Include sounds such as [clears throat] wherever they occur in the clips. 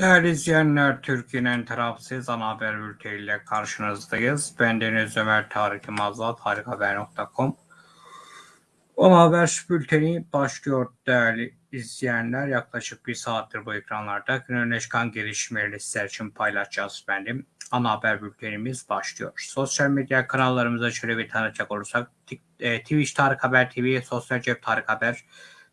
Değerli izleyenler, Türkiye'nin tarafsız ana haber bülteniyle karşınızdayız. Ben Deniz Ömer Tarık Yılmaz'la tarikhaber.com Ana haber bülteni başlıyor değerli izleyenler. Yaklaşık bir saattir bu ekranlarda günün çıkan gelişmeleri sizler için paylaşacağız benim. Ana haber bültenimiz başlıyor. Sosyal medya kanallarımıza şöyle bir tanıtacak olursak e, Twitch Tarık Haber TV, Sosyal Cep Tarık Haber,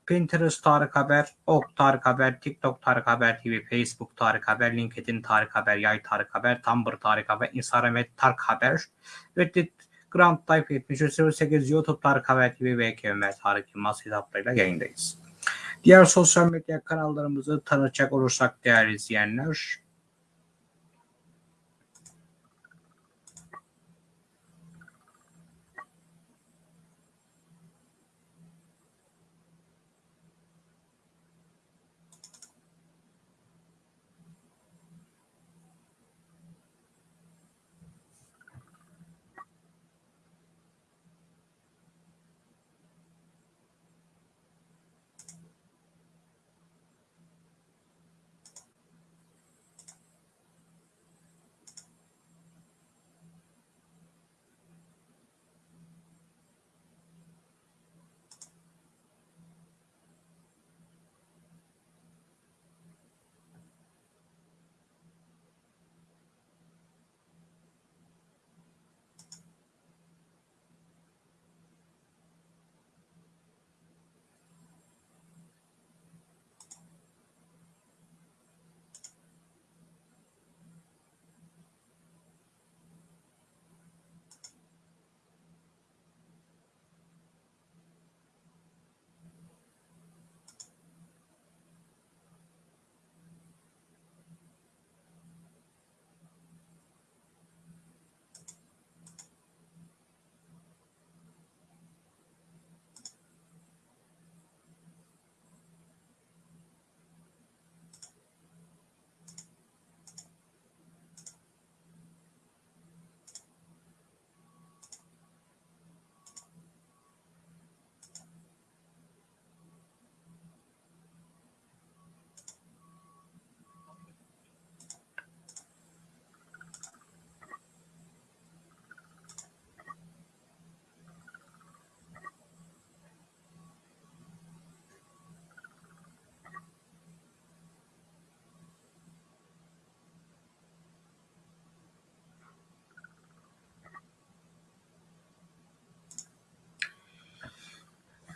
Pinterest Tarık Haber, Ok Tarık Haber, TikTok Tarık Haber TV, Facebook Tarık Haber, LinkedIn Tarık Haber, Yay Tarık Haber, Tumblr Tarık Haber, Instagram Tarık Haber, Reddit Grand Type 7308, YouTube Tarık Haber TV ve KMR Tarık Yılmaz hesaplarıyla yayındayız. Diğer sosyal medya kanallarımızı tanıtacak olursak değerli izleyenler,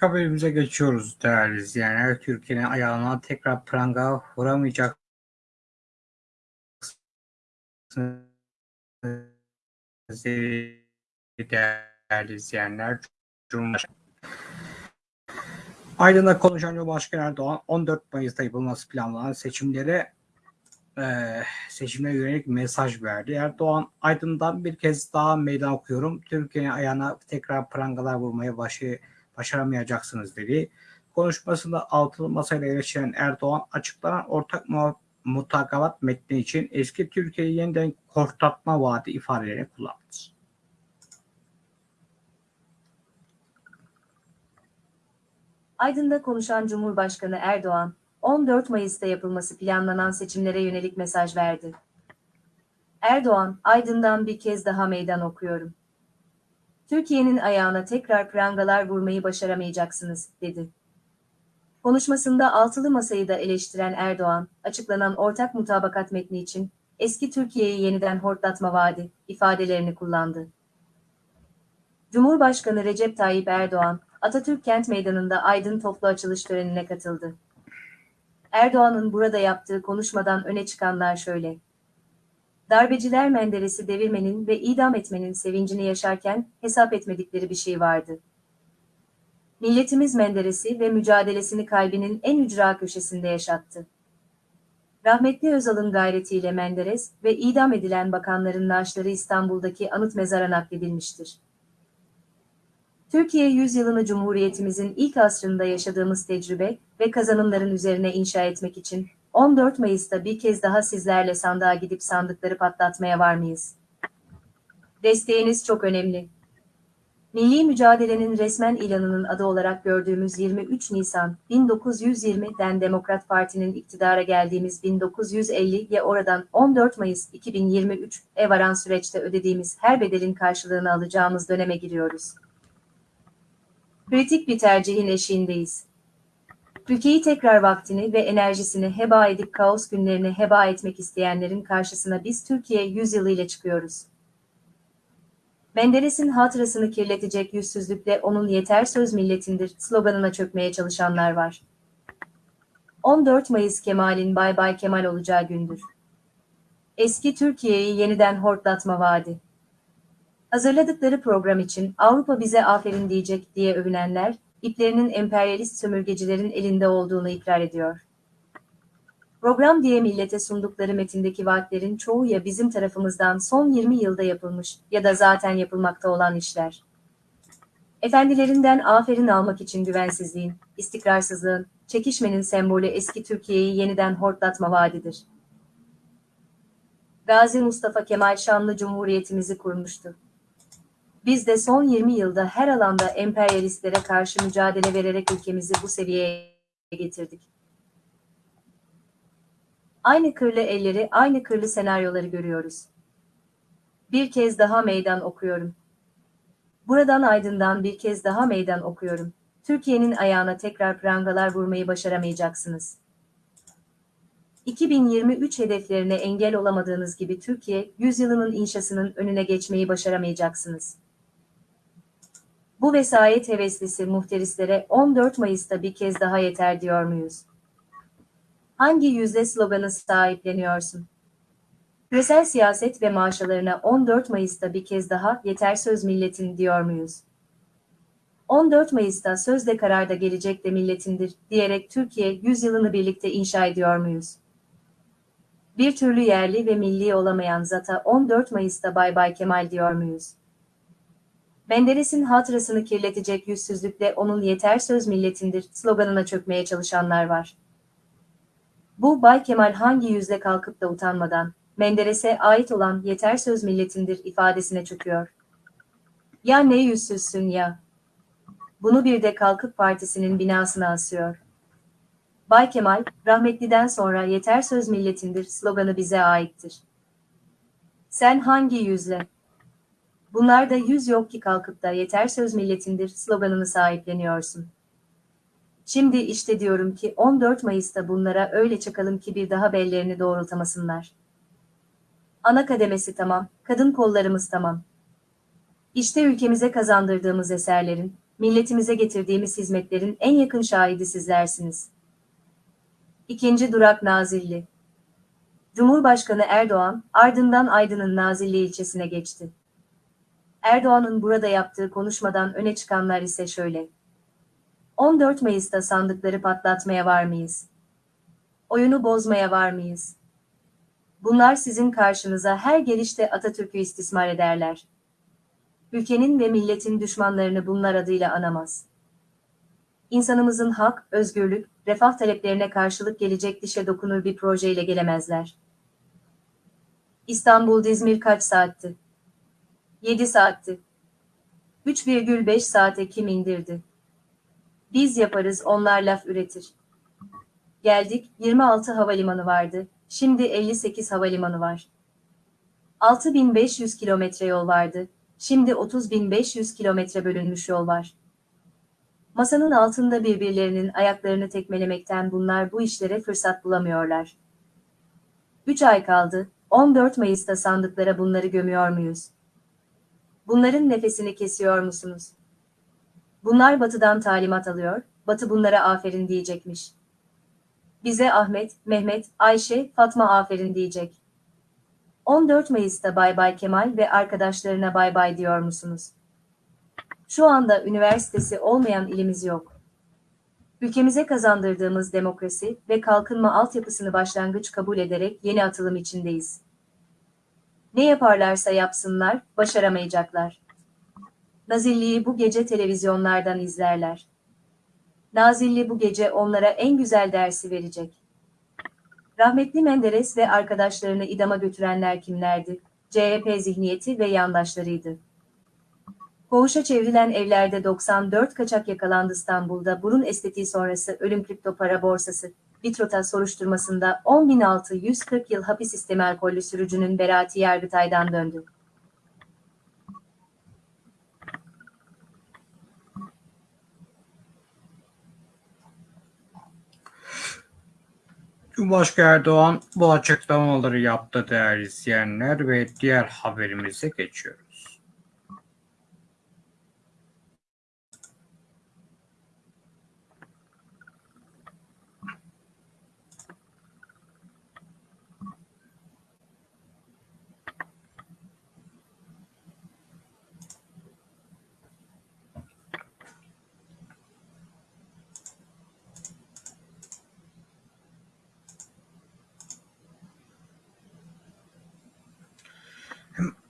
haberimize geçiyoruz değerli izleyenler. Türkiye'nin ayağına tekrar pranga vuramayacak değerli izleyenler. Aydın'da konuşan Cumhurbaşkanı Erdoğan 14 Mayıs'ta yapılması planlanan seçimlere e, seçimlere yönelik mesaj verdi. Erdoğan Aydın'dan bir kez daha meydan okuyorum. Türkiye'nin ayağına tekrar prangalar vurmaya başı başaramayacaksınız dedi. Konuşmasında altılı masayla eleştiren Erdoğan açıklanan ortak mutakabat metni için eski Türkiye'yi yeniden korktatma vaadi ifadelerini kullandı. Aydın'da konuşan Cumhurbaşkanı Erdoğan, 14 Mayıs'ta yapılması planlanan seçimlere yönelik mesaj verdi. Erdoğan, Aydın'dan bir kez daha meydan okuyorum. Türkiye'nin ayağına tekrar prangalar vurmayı başaramayacaksınız, dedi. Konuşmasında altılı masayı da eleştiren Erdoğan, açıklanan ortak mutabakat metni için eski Türkiye'yi yeniden hortlatma vaadi ifadelerini kullandı. Cumhurbaşkanı Recep Tayyip Erdoğan, Atatürk Kent Meydanı'nda Aydın toplu açılış törenine katıldı. Erdoğan'ın burada yaptığı konuşmadan öne çıkanlar şöyle. Darbeciler Menderes'i devirmenin ve idam etmenin sevincini yaşarken hesap etmedikleri bir şey vardı. Milletimiz Menderes'i ve mücadelesini kalbinin en ücra köşesinde yaşattı. Rahmetli Özal'ın gayretiyle Menderes ve idam edilen bakanların naaşları İstanbul'daki anıt mezara nakledilmiştir. Türkiye yüzyılını Cumhuriyetimizin ilk asrında yaşadığımız tecrübe ve kazanımların üzerine inşa etmek için 14 Mayıs'ta bir kez daha sizlerle sandığa gidip sandıkları patlatmaya var mıyız? Desteğiniz çok önemli. Milli mücadelenin resmen ilanının adı olarak gördüğümüz 23 Nisan 1920'den Demokrat Parti'nin iktidara geldiğimiz 1950'ye oradan 14 Mayıs 2023'e varan süreçte ödediğimiz her bedelin karşılığını alacağımız döneme giriyoruz. Kritik bir tercihin eşiğindeyiz. Ülkeyi tekrar vaktini ve enerjisini heba edip kaos günlerini heba etmek isteyenlerin karşısına biz Türkiye yüzyılı ile çıkıyoruz. Menderes'in hatırasını kirletecek yüzsüzlükle onun yeter söz milletindir sloganına çökmeye çalışanlar var. 14 Mayıs Kemal'in Bay Bay Kemal olacağı gündür. Eski Türkiye'yi yeniden hortlatma vaadi. Hazırladıkları program için Avrupa bize aferin diyecek diye övünenler, iplerinin emperyalist sömürgecilerin elinde olduğunu ikrar ediyor. Program diye millete sundukları metindeki vaatlerin çoğu ya bizim tarafımızdan son 20 yılda yapılmış ya da zaten yapılmakta olan işler. Efendilerinden aferin almak için güvensizliğin, istikrarsızlığın, çekişmenin sembolü eski Türkiye'yi yeniden hortlatma vaadidir. Gazi Mustafa Kemal Şanlı Cumhuriyetimizi kurmuştu. Biz de son 20 yılda her alanda emperyalistlere karşı mücadele vererek ülkemizi bu seviyeye getirdik. Aynı kırlı elleri, aynı kırlı senaryoları görüyoruz. Bir kez daha meydan okuyorum. Buradan Aydın'dan bir kez daha meydan okuyorum. Türkiye'nin ayağına tekrar prangalar vurmayı başaramayacaksınız. 2023 hedeflerine engel olamadığınız gibi Türkiye, yüzyılının inşasının önüne geçmeyi başaramayacaksınız. Bu vesayet heveslisi muhterislere 14 Mayıs'ta bir kez daha yeter diyor muyuz? Hangi yüzde sloganı sahipleniyorsun? Küresel siyaset ve maaşalarına 14 Mayıs'ta bir kez daha yeter söz milletin diyor muyuz? 14 Mayıs'ta sözde kararda gelecek de milletindir diyerek Türkiye yüzyılını birlikte inşa ediyor muyuz? Bir türlü yerli ve milli olamayan zata 14 Mayıs'ta Bay Bay Kemal diyor muyuz? Menderes'in hatırasını kirletecek yüzsüzlükle onun yeter söz milletindir sloganına çökmeye çalışanlar var. Bu Bay Kemal hangi yüzle kalkıp da utanmadan, Menderes'e ait olan yeter söz milletindir ifadesine çöküyor. Ya ne yüzsüzsün ya. Bunu bir de Kalkıp Partisi'nin binasına asıyor. Bay Kemal, rahmetliden sonra yeter söz milletindir sloganı bize aittir. Sen hangi yüzle? Bunlarda yüz yok ki kalkıp da yeter söz milletindir sloganını sahipleniyorsun. Şimdi işte diyorum ki 14 Mayıs'ta bunlara öyle çakalım ki bir daha bellerini doğrultamasınlar. Ana kademesi tamam, kadın kollarımız tamam. İşte ülkemize kazandırdığımız eserlerin, milletimize getirdiğimiz hizmetlerin en yakın şahidi sizlersiniz. İkinci durak Nazilli. Cumhurbaşkanı Erdoğan, ardından Aydın'ın Nazilli ilçesine geçti. Erdoğan'ın burada yaptığı konuşmadan öne çıkanlar ise şöyle. 14 Mayıs'ta sandıkları patlatmaya var mıyız? Oyunu bozmaya var mıyız? Bunlar sizin karşınıza her gelişte Atatürk'ü istismar ederler. Ülkenin ve milletin düşmanlarını bunlar adıyla anamaz. İnsanımızın hak, özgürlük, refah taleplerine karşılık gelecek dişe dokunur bir projeyle gelemezler. İstanbul-İzmir kaç saatti? 7 saatti. 3,5 saate kim indirdi? Biz yaparız onlar laf üretir. Geldik 26 havalimanı vardı. Şimdi 58 havalimanı var. 6500 kilometre yol vardı. Şimdi 30.500 kilometre bölünmüş yol var. Masanın altında birbirlerinin ayaklarını tekmelemekten bunlar bu işlere fırsat bulamıyorlar. 3 ay kaldı. 14 Mayıs'ta sandıklara bunları gömüyor muyuz? Bunların nefesini kesiyor musunuz? Bunlar batıdan talimat alıyor, batı bunlara aferin diyecekmiş. Bize Ahmet, Mehmet, Ayşe, Fatma aferin diyecek. 14 Mayıs'ta Bay Bay Kemal ve arkadaşlarına bay bay diyor musunuz? Şu anda üniversitesi olmayan ilimiz yok. Ülkemize kazandırdığımız demokrasi ve kalkınma altyapısını başlangıç kabul ederek yeni atılım içindeyiz. Ne yaparlarsa yapsınlar, başaramayacaklar. Nazilli'yi bu gece televizyonlardan izlerler. Nazilli bu gece onlara en güzel dersi verecek. Rahmetli Menderes ve arkadaşlarını idama götürenler kimlerdi? CHP zihniyeti ve yandaşlarıydı. Koğuşa çevrilen evlerde 94 kaçak yakalandı İstanbul'da burun estetiği sonrası ölüm kripto para borsası. Bitrota soruşturmasında 10.640 yıl hapis istemi alkollü sürücünün beraati Yargıtay'dan döndü. Cumhurbaşkanı Erdoğan bu açıklamaları yaptı değerli izleyenler ve diğer haberimize geçiyoruz.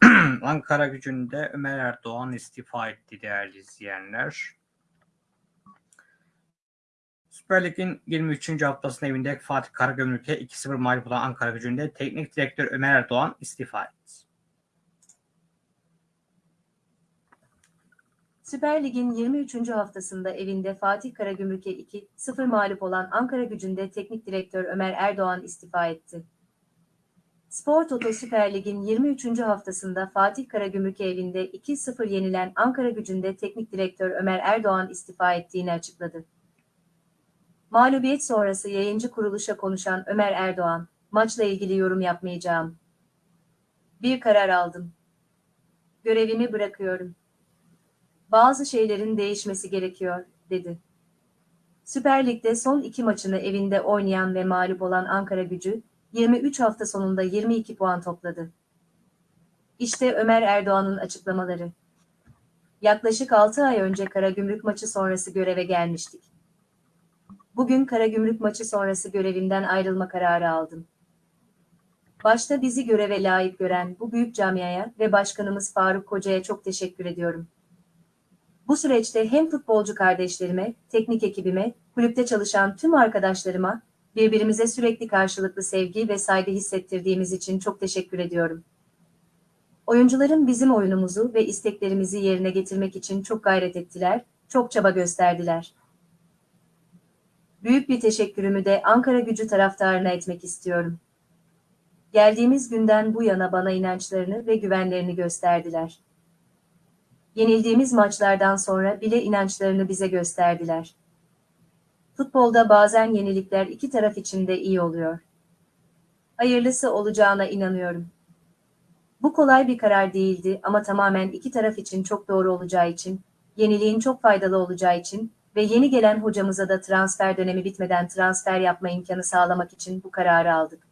[clears throat] Ankara gücünde Ömer Erdoğan istifa etti değerli izleyenler. Süper Lig'in 23. haftasının evinde Fatih Karagümrük'e 2-0 mağlup olan Ankara gücünde teknik direktör Ömer Erdoğan istifa etti. Süper Lig'in 23. haftasında evinde Fatih Karagümrük'e 2-0 mağlup olan Ankara gücünde teknik direktör Ömer Erdoğan istifa etti. Spor Toto Süper Lig'in 23. haftasında Fatih Karagümrük evinde 2-0 yenilen Ankara gücünde teknik direktör Ömer Erdoğan istifa ettiğini açıkladı. Mağlubiyet sonrası yayıncı kuruluşa konuşan Ömer Erdoğan, maçla ilgili yorum yapmayacağım. Bir karar aldım. Görevimi bırakıyorum. Bazı şeylerin değişmesi gerekiyor, dedi. Süper Lig'de son iki maçını evinde oynayan ve mağlup olan Ankara gücü, 23 hafta sonunda 22 puan topladı. İşte Ömer Erdoğan'ın açıklamaları. Yaklaşık 6 ay önce Karagümrük maçı sonrası göreve gelmiştik. Bugün Karagümrük maçı sonrası görevimden ayrılma kararı aldım. Başta bizi göreve layık gören bu büyük camiaya ve başkanımız Faruk Koca'ya çok teşekkür ediyorum. Bu süreçte hem futbolcu kardeşlerime, teknik ekibime, kulüpte çalışan tüm arkadaşlarıma, birbirimize sürekli karşılıklı sevgi ve saygı hissettirdiğimiz için çok teşekkür ediyorum. Oyuncuların bizim oyunumuzu ve isteklerimizi yerine getirmek için çok gayret ettiler, çok çaba gösterdiler. Büyük bir teşekkürümü de Ankara gücü taraftarına etmek istiyorum. Geldiğimiz günden bu yana bana inançlarını ve güvenlerini gösterdiler. Yenildiğimiz maçlardan sonra bile inançlarını bize gösterdiler. Futbolda bazen yenilikler iki taraf için de iyi oluyor. Hayırlısı olacağına inanıyorum. Bu kolay bir karar değildi ama tamamen iki taraf için çok doğru olacağı için, yeniliğin çok faydalı olacağı için ve yeni gelen hocamıza da transfer dönemi bitmeden transfer yapma imkanı sağlamak için bu kararı aldık.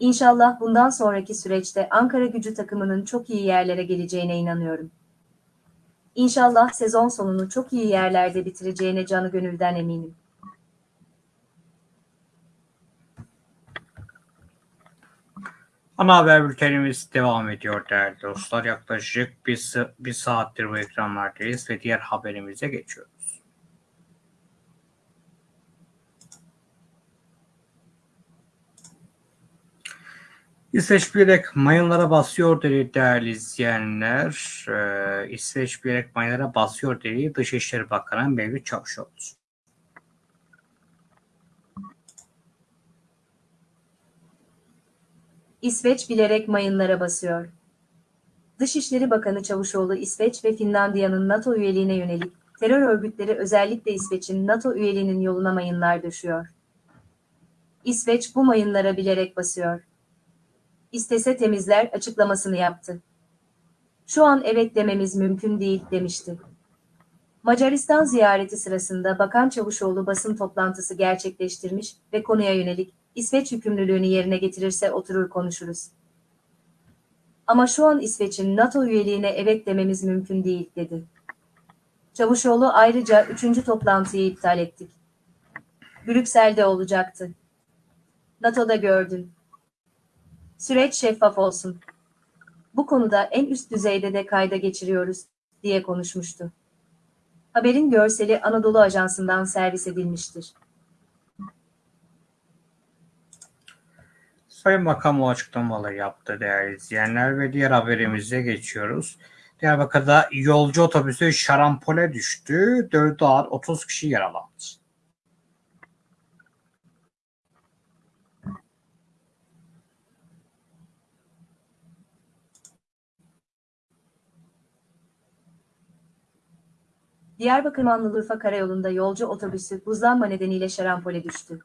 İnşallah bundan sonraki süreçte Ankara gücü takımının çok iyi yerlere geleceğine inanıyorum. İnşallah sezon sonunu çok iyi yerlerde bitireceğine canı gönülden eminim. Ana haber bültenimiz devam ediyor değerli dostlar. Yaklaşık bir, bir saattir bu ekranlardayız ve diğer haberimize geçiyoruz. İsveç bilerek mayınlara basıyor dedi değerli izleyenler. Ee, İsveç bilerek mayınlara basıyor dedi Dışişleri Bakanı Mevlüt Çavuşoğlu. İsveç bilerek mayınlara basıyor. Dışişleri Bakanı Çavuşoğlu İsveç ve Finlandiya'nın NATO üyeliğine yönelik terör örgütleri özellikle İsveç'in NATO üyeliğinin yoluna mayınlar düşüyor. İsveç bu mayınlara bilerek basıyor. İstese temizler açıklamasını yaptı. Şu an evet dememiz mümkün değil demişti. Macaristan ziyareti sırasında Bakan Çavuşoğlu basın toplantısı gerçekleştirmiş ve konuya yönelik İsveç yükümlülüğünü yerine getirirse oturur konuşuruz. Ama şu an İsveç'in NATO üyeliğine evet dememiz mümkün değil dedi. Çavuşoğlu ayrıca üçüncü toplantıyı iptal ettik. Brüksel'de olacaktı. NATO'da gördün. Süreç şeffaf olsun. Bu konuda en üst düzeyde de kayda geçiriyoruz, diye konuşmuştu. Haberin görseli Anadolu Ajansı'ndan servis edilmiştir. Sayın Bakan bu açıklamaları yaptı değerli izleyenler ve diğer haberimize geçiyoruz. Diyarbakır'da yolcu otobüsü şarampole düştü. 4 ağır 30 kişi yaralandı. Diyarbakır Manlıurfa Karayolu'nda yolcu otobüsü buzlanma nedeniyle şarampole düştü.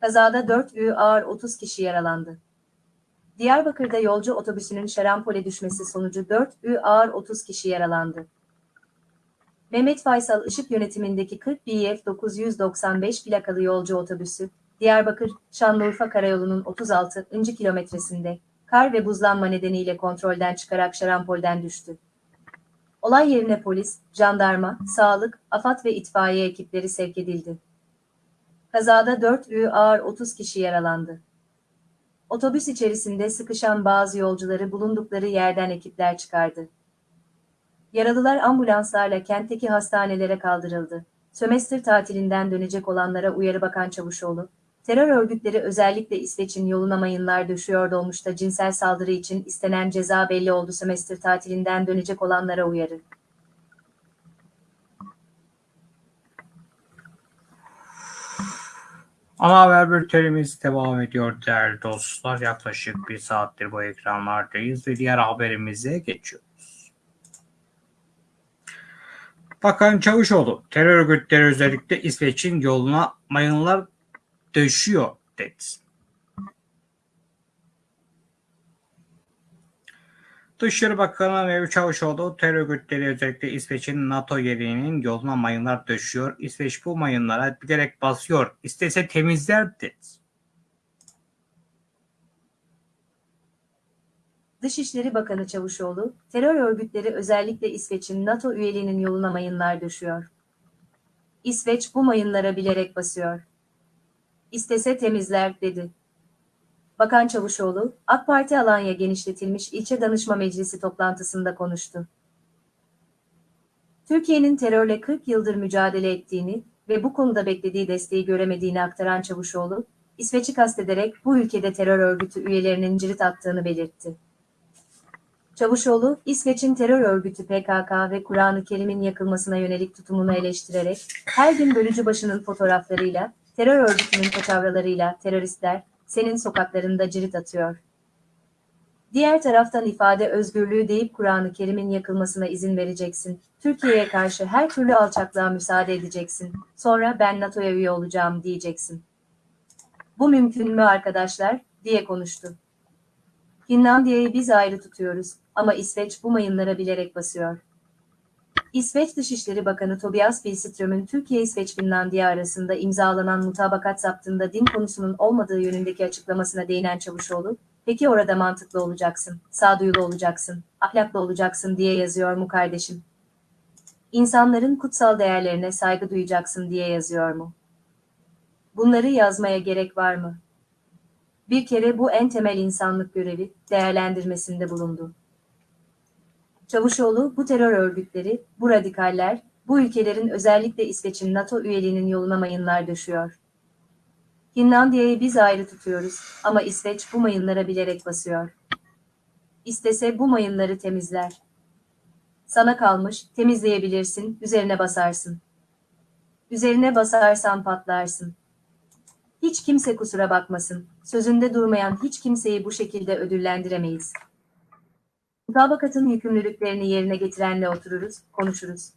Kazada 4 ü ağır 30 kişi yaralandı. Diyarbakır'da yolcu otobüsünün şarampole düşmesi sonucu 4 ü ağır 30 kişi yaralandı. Mehmet Faysal Işık yönetimindeki 40 BF 995 plakalı yolcu otobüsü, Diyarbakır, Şanlıurfa Karayolu'nun 36. kilometresinde, kar ve buzlanma nedeniyle kontrolden çıkarak şarampolden düştü. Olay yerine polis, jandarma, sağlık, AFAD ve itfaiye ekipleri sevk edildi. Kazada 4 ü ağır 30 kişi yaralandı. Otobüs içerisinde sıkışan bazı yolcuları bulundukları yerden ekipler çıkardı. Yaralılar ambulanslarla kentteki hastanelere kaldırıldı. Sömestr tatilinden dönecek olanlara uyarı bakan Çavuşoğlu, terör örgütleri özellikle İsveç'in yoluna mayınlar düşüyor dolmuşta cinsel saldırı için istenen ceza belli oldu sömestr tatilinden dönecek olanlara uyarı. Ana haber bültenimiz devam ediyor değerli dostlar. Yaklaşık bir saattir bu ekranlardayız ve diğer haberimize geçiyoruz. Bakan Çavuşoğlu, terör örgütleri özellikle İsveç'in yoluna mayınlar döşüyor dedi. Dışişleri Bakanı Mevlüt Çavuşoğlu terör örgütleri özellikle İsveç'in NATO yerinin yoluna mayınlar döşüyor. İsveç bu mayınlara bilerek basıyor. İstese temizler dedi. Dışişleri Bakanı Çavuşoğlu, terör örgütleri özellikle İsveç'in NATO üyeliğinin yoluna mayınlar düşüyor. İsveç bu mayınlara bilerek basıyor. İstese temizler, dedi. Bakan Çavuşoğlu, AK Parti Alanya genişletilmiş ilçe danışma meclisi toplantısında konuştu. Türkiye'nin terörle 40 yıldır mücadele ettiğini ve bu konuda beklediği desteği göremediğini aktaran Çavuşoğlu, İsveç'i kastederek bu ülkede terör örgütü üyelerinin cirit attığını belirtti. Çavuşoğlu, İsveç'in terör örgütü PKK ve Kur'an-ı Kerim'in yakılmasına yönelik tutumunu eleştirerek, her gün bölücü başının fotoğraflarıyla, terör örgütünün paçavralarıyla teröristler, senin sokaklarında cirit atıyor. Diğer taraftan ifade özgürlüğü deyip Kur'an-ı Kerim'in yakılmasına izin vereceksin. Türkiye'ye karşı her türlü alçaklığa müsaade edeceksin. Sonra ben NATO'ya üye olacağım diyeceksin. Bu mümkün mü arkadaşlar? diye konuştu. Finlandiya'yı biz ayrı tutuyoruz ama İsveç bu mayınlara bilerek basıyor. İsveç Dışişleri Bakanı Tobias Billström'ün Türkiye-İsveç-Finlandiya arasında imzalanan mutabakat zaptında din konusunun olmadığı yönündeki açıklamasına değinen Çavuşoğlu, peki orada mantıklı olacaksın, sağduyulu olacaksın, ahlaklı olacaksın diye yazıyor mu kardeşim? İnsanların kutsal değerlerine saygı duyacaksın diye yazıyor mu? Bunları yazmaya gerek var mı? Bir kere bu en temel insanlık görevi değerlendirmesinde bulundu. Çavuşoğlu bu terör örgütleri, bu radikaller, bu ülkelerin özellikle İsveç'in NATO üyeliğinin yoluna mayınlar döşüyor. Finlandiya'yı biz ayrı tutuyoruz ama İsveç bu mayınlara bilerek basıyor. İstese bu mayınları temizler. Sana kalmış, temizleyebilirsin, üzerine basarsın. Üzerine basarsan patlarsın. Hiç kimse kusura bakmasın, sözünde durmayan hiç kimseyi bu şekilde ödüllendiremeyiz. Mutabakatın yükümlülüklerini yerine getirenle otururuz, konuşuruz.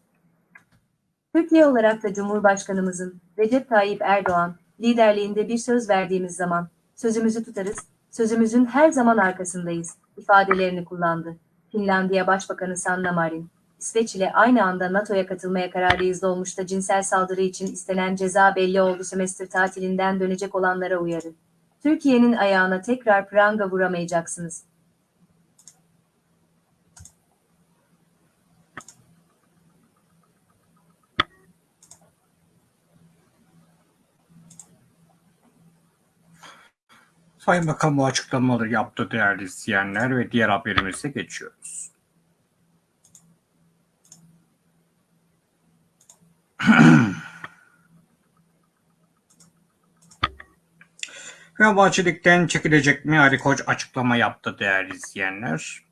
Türkiye olarak da Cumhurbaşkanımızın Recep Tayyip Erdoğan liderliğinde bir söz verdiğimiz zaman sözümüzü tutarız, sözümüzün her zaman arkasındayız ifadelerini kullandı. Finlandiya Başbakanı Sanna Marin, İsveç ile aynı anda NATO'ya katılmaya kararlıyız dolmuşta cinsel saldırı için istenen ceza belli oldu sömestr tatilinden dönecek olanlara uyarı. Türkiye'nin ayağına tekrar pranga vuramayacaksınız. Sayın Bakan bu açıklamaları yaptı değerli izleyenler ve diğer haberimize geçiyoruz. [clears throat] Fenerbahçelikten çekilecek mi? Ali Koç açıklama yaptı değerli izleyenler.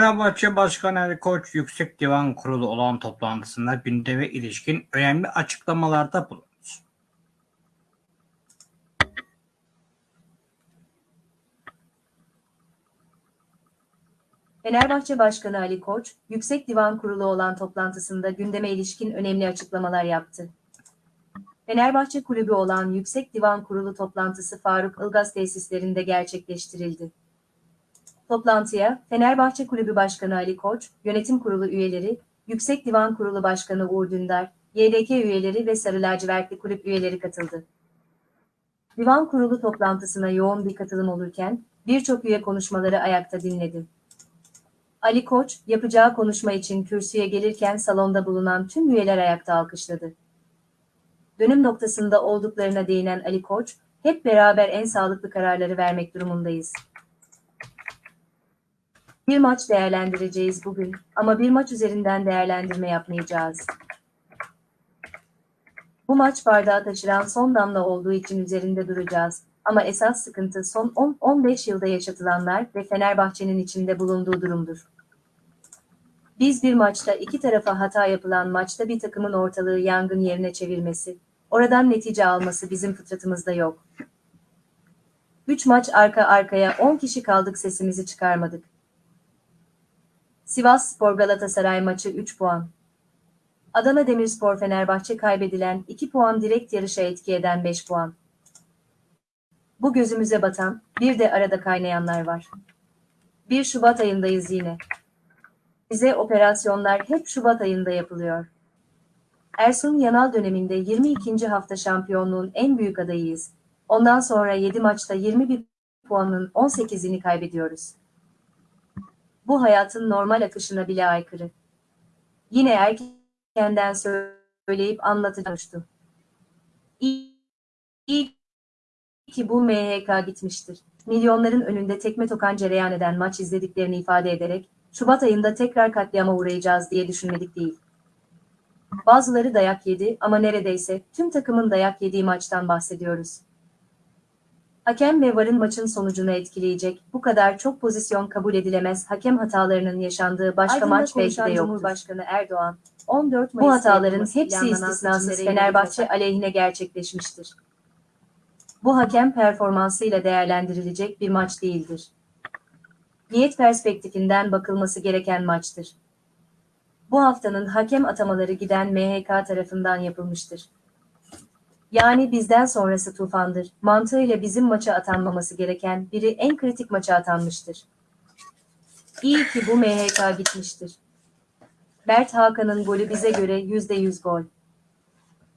Fenerbahçe Başkanı Ali Koç Yüksek Divan Kurulu olan toplantısında gündeme ilişkin önemli açıklamalarda bulundu. Fenerbahçe Başkanı Ali Koç, Yüksek Divan Kurulu olan toplantısında gündeme ilişkin önemli açıklamalar yaptı. Fenerbahçe Kulübü olan Yüksek Divan Kurulu toplantısı Faruk Ilgaz tesislerinde gerçekleştirildi. Toplantıya Fenerbahçe Kulübü Başkanı Ali Koç, Yönetim Kurulu üyeleri, Yüksek Divan Kurulu Başkanı Uğur Dündar, YDK üyeleri ve Sarı Lacivertli Kulüp üyeleri katıldı. Divan Kurulu toplantısına yoğun bir katılım olurken, birçok üye konuşmaları ayakta dinledi. Ali Koç, yapacağı konuşma için kürsüye gelirken salonda bulunan tüm üyeler ayakta alkışladı. Dönüm noktasında olduklarına değinen Ali Koç, hep beraber en sağlıklı kararları vermek durumundayız. Bir maç değerlendireceğiz bugün ama bir maç üzerinden değerlendirme yapmayacağız. Bu maç bardağı taşıran son damla olduğu için üzerinde duracağız. Ama esas sıkıntı son 10-15 yılda yaşatılanlar ve Fenerbahçe'nin içinde bulunduğu durumdur. Biz bir maçta iki tarafa hata yapılan maçta bir takımın ortalığı yangın yerine çevirmesi, oradan netice alması bizim fıtratımızda yok. 3 maç arka arkaya 10 kişi kaldık sesimizi çıkarmadık. Sivas Spor Galatasaray maçı 3 puan. Adana Demirspor Fenerbahçe kaybedilen 2 puan direkt yarışa etki eden 5 puan. Bu gözümüze batan, bir de arada kaynayanlar var. 1 Şubat ayındayız yine. Bize operasyonlar hep Şubat ayında yapılıyor. Ersun Yanal döneminde 22. hafta şampiyonluğun en büyük adayıyız. Ondan sonra 7 maçta 21 puanın 18'ini kaybediyoruz. Bu hayatın normal akışına bile aykırı. Yine erkenden söyleyip anlatacağım. İyi, ki bu MHK gitmiştir. Milyonların önünde tekme tokan cereyan eden maç izlediklerini ifade ederek, Şubat ayında tekrar katliama uğrayacağız diye düşünmedik değil. Bazıları dayak yedi ama neredeyse tüm takımın dayak yediği maçtan bahsediyoruz. Hakem ve VAR'ın maçın sonucunu etkileyecek bu kadar çok pozisyon kabul edilemez hakem hatalarının yaşandığı başka Aydın'da maç belki de yoktur. Cumhurbaşkanı Erdoğan, 14 Bu Mayıs'ta hataların hepsi istisnasız Fenerbahçe aleyhine gerçekleşmiştir. Bu hakem performansıyla değerlendirilecek bir maç değildir. Niyet perspektifinden bakılması gereken maçtır. Bu haftanın hakem atamaları giden MHK tarafından yapılmıştır. Yani bizden sonrası tufandır. Mantığıyla bizim maça atanmaması gereken biri en kritik maça atanmıştır. İyi ki bu MHK gitmiştir. Mert Hakan'ın golü bize göre %100 gol.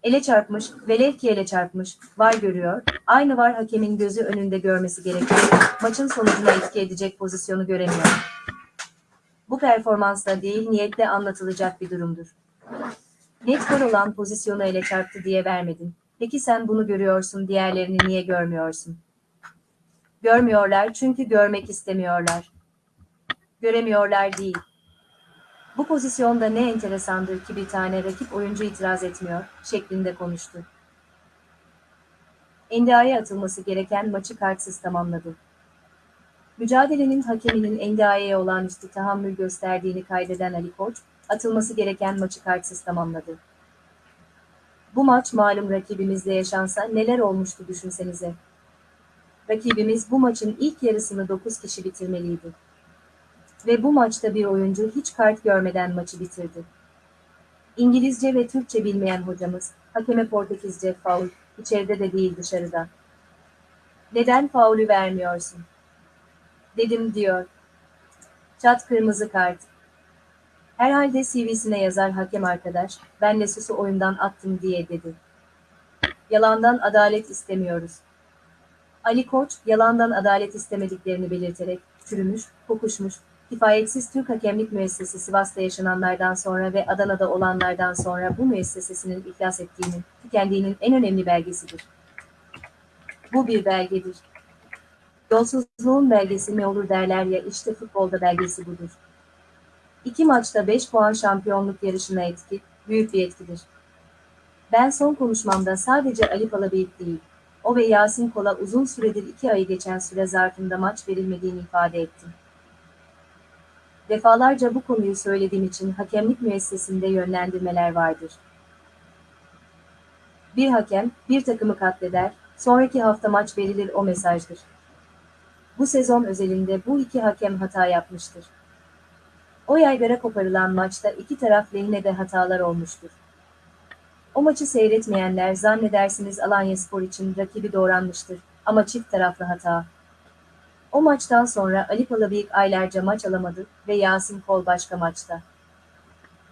Ele çarpmış, velev ki ele çarpmış, var görüyor, aynı var hakemin gözü önünde görmesi gerekiyor, maçın sonucuna etki edecek pozisyonu göremiyor. Bu performansla değil niyetle anlatılacak bir durumdur. Net gol olan pozisyonu ele çarptı diye vermedin. Peki sen bunu görüyorsun diğerlerini niye görmüyorsun? Görmüyorlar çünkü görmek istemiyorlar. Göremiyorlar değil. Bu pozisyonda ne enteresandır ki bir tane rakip oyuncu itiraz etmiyor, şeklinde konuştu. Endia'ya atılması gereken maçı kartsız tamamladı. Mücadelenin hakeminin Endia'ya olağanüstü tahammül gösterdiğini kaydeden Ali Koç, atılması gereken maçı kartsız tamamladı. Bu maç malum rakibimizle yaşansa neler olmuştu düşünsenize. Rakibimiz bu maçın ilk yarısını 9 kişi bitirmeliydi. Ve bu maçta bir oyuncu hiç kart görmeden maçı bitirdi. İngilizce ve Türkçe bilmeyen hocamız, hakeme Portekizce faul, içeride de değil dışarıda. Neden faulü vermiyorsun? Dedim diyor. Çat kırmızı kart. Herhalde CV'sine yazar hakem arkadaş, ben Lesus'u oyundan attım diye dedi. Yalandan adalet istemiyoruz. Ali Koç, yalandan adalet istemediklerini belirterek, çürümüş, kokuşmuş, kifayetsiz Türk hakemlik müessesesi Sivas'ta yaşananlardan sonra ve Adana'da olanlardan sonra bu müessesesinin iflas ettiğinin, tükendiğinin en önemli belgesidir. Bu bir belgedir. Yolsuzluğun belgesi ne olur derler ya işte futbolda belgesi budur. İki maçta 5 puan şampiyonluk yarışına etki, büyük bir etkidir. Ben son konuşmamda sadece Ali Palabeyik değil, o ve Yasin Kol'a uzun süredir iki ayı geçen süre zarfında maç verilmediğini ifade ettim. Defalarca bu konuyu söylediğim için hakemlik müessesinde yönlendirmeler vardır. Bir hakem, bir takımı katleder, sonraki hafta maç verilir o mesajdır. Bu sezon özelinde bu iki hakem hata yapmıştır. O yaygara koparılan maçta iki taraf lehine de hatalar olmuştur. O maçı seyretmeyenler zannedersiniz Alanyaspor için rakibi doğranmıştır ama çift taraflı hata. O maçtan sonra Ali Palabıyık aylarca maç alamadı ve Yasin Kol başka maçta.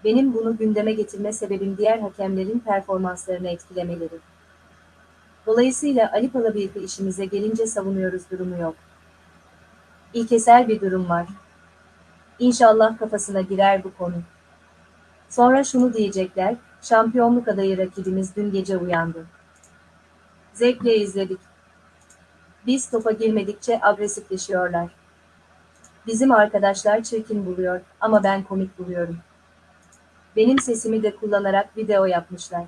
Benim bunu gündeme getirme sebebim diğer hakemlerin performanslarını etkilemeleri. Dolayısıyla Ali Palabıyık'ı işimize gelince savunuyoruz durumu yok. İlkesel bir durum var. İnşallah kafasına girer bu konu. Sonra şunu diyecekler, şampiyonluk adayı rakibimiz dün gece uyandı. Zevkle izledik. Biz topa girmedikçe agresifleşiyorlar. Bizim arkadaşlar çirkin buluyor ama ben komik buluyorum. Benim sesimi de kullanarak video yapmışlar.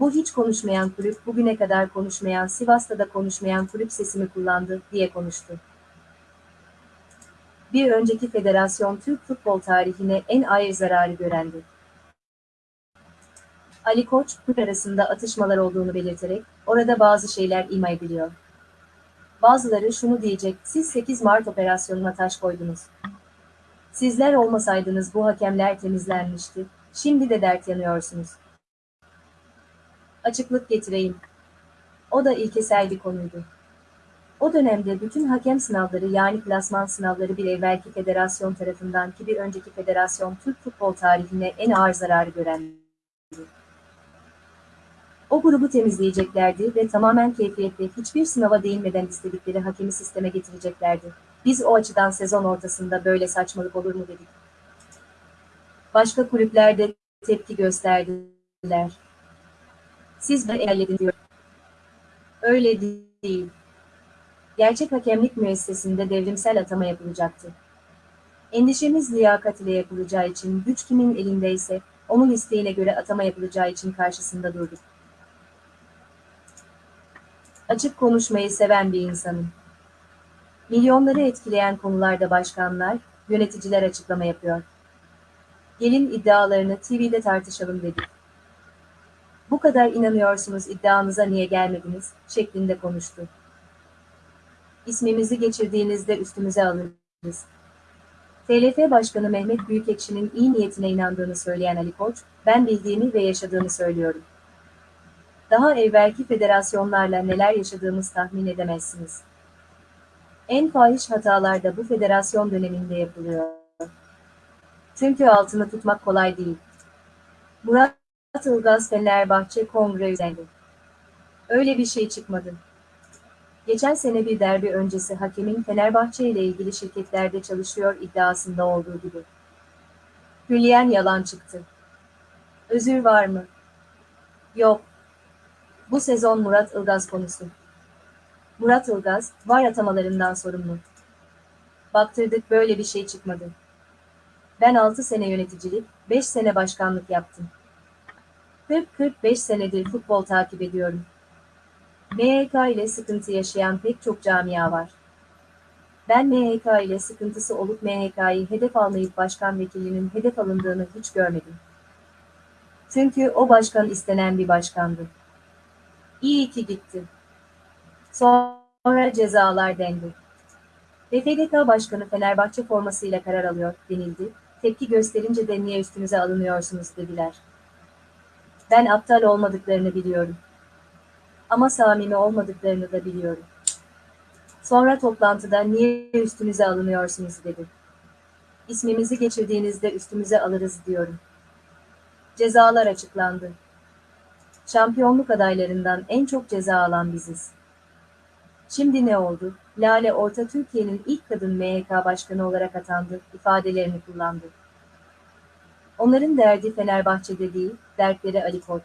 Bu hiç konuşmayan kulüp bugüne kadar konuşmayan Sivas'ta da konuşmayan kulüp sesimi kullandı diye konuştu. Bir önceki federasyon Türk futbol tarihine en ağır zararı görendi. Ali Koç, kulüp arasında atışmalar olduğunu belirterek, orada bazı şeyler ima ediliyor. Bazıları şunu diyecek, siz 8 Mart operasyonuna taş koydunuz. Sizler olmasaydınız bu hakemler temizlenmişti, şimdi de dert yanıyorsunuz. Açıklık getireyim. O da ilkesel bir konuydu. O dönemde bütün hakem sınavları yani klasman sınavları bir evvelki federasyon tarafından ki bir önceki federasyon Türk futbol tarihine en ağır zararı görendi. O grubu temizleyeceklerdi ve tamamen keyfiyetle hiçbir sınava değinmeden istedikleri hakemi sisteme getireceklerdi. Biz o açıdan sezon ortasında böyle saçmalık olur mu dedik. Başka kulüpler de tepki gösterdiler. Siz de elledin diyor. Öyle değil. Gerçek hakemlik müessesinde devrimsel atama yapılacaktı. Endişemiz liyakat ile yapılacağı için güç kimin elindeyse onun isteğine göre atama yapılacağı için karşısında durduk. Açık konuşmayı seven bir insanım. Milyonları etkileyen konularda başkanlar, yöneticiler açıklama yapıyor. Gelin iddialarını TV'de tartışalım dedik. Bu kadar inanıyorsunuz iddianıza niye gelmediniz şeklinde konuştu. İsmimizi geçirdiğinizde üstümüze alırız. TLF Başkanı Mehmet Büyükekşi'nin iyi niyetine inandığını söyleyen Ali Koç, ben bildiğimi ve yaşadığını söylüyorum. Daha evvelki federasyonlarla neler yaşadığımız tahmin edemezsiniz. En fahiş hatalar da bu federasyon döneminde yapılıyor. Çünkü altını tutmak kolay değil. Murat Ilgaz Fenerbahçe Kongre üzendi. Öyle bir şey çıkmadı. Geçen sene bir derbi öncesi hakemin Fenerbahçe ile ilgili şirketlerde çalışıyor iddiasında olduğu gibi. Hülyen yalan çıktı. Özür var mı? Yok. Bu sezon Murat Ilgaz konusu. Murat Ilgaz, var atamalarından sorumlu. Baktırdık böyle bir şey çıkmadı. Ben 6 sene yöneticilik, 5 sene başkanlık yaptım. 40-45 senedir futbol takip ediyorum. MHK ile sıkıntı yaşayan pek çok camia var. Ben MHK ile sıkıntısı olup MHK'yı hedef almayıp başkan vekilinin hedef alındığını hiç görmedim. Çünkü o başkan istenen bir başkandı. İyi ki gitti. Sonra cezalar dendi. FFDK Başkanı Fenerbahçe formasıyla karar alıyor denildi. Tepki gösterince de niye üstünüze alınıyorsunuz dediler. Ben aptal olmadıklarını biliyorum. Ama samimi olmadıklarını da biliyorum. Sonra toplantıda niye üstünüze alınıyorsunuz dedi. İsmimizi geçirdiğinizde üstümüze alırız diyorum. Cezalar açıklandı. Şampiyonluk adaylarından en çok ceza alan biziz. Şimdi ne oldu? Lale Orta Türkiye'nin ilk kadın MHK başkanı olarak atandı ifadelerini kullandı. Onların derdi Fenerbahçe'de değil, dertleri Ali Koç.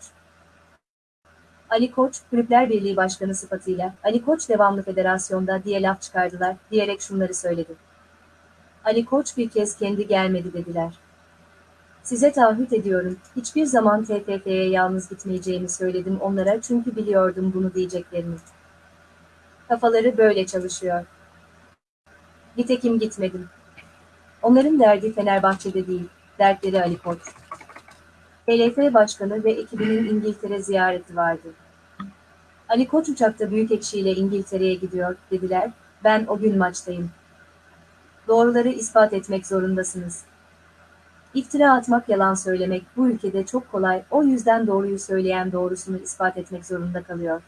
Ali Koç, Kulüpler Birliği Başkanı sıfatıyla, Ali Koç devamlı federasyonda diye laf çıkardılar, diyerek şunları söyledi. Ali Koç bir kez kendi gelmedi dediler. Size taahhüt ediyorum, hiçbir zaman TFF'ye yalnız gitmeyeceğimi söyledim onlara çünkü biliyordum bunu diyeceklerini. Kafaları böyle çalışıyor. Nitekim gitmedim. Onların derdi Fenerbahçe'de değil, dertleri Ali Koç. TLF Başkanı ve ekibinin İngiltere ziyareti vardı. Ali Koç uçakta Büyükekşi ile İngiltere'ye gidiyor, dediler, ben o gün maçtayım. Doğruları ispat etmek zorundasınız. İftira atmak yalan söylemek bu ülkede çok kolay, o yüzden doğruyu söyleyen doğrusunu ispat etmek zorunda kalıyor.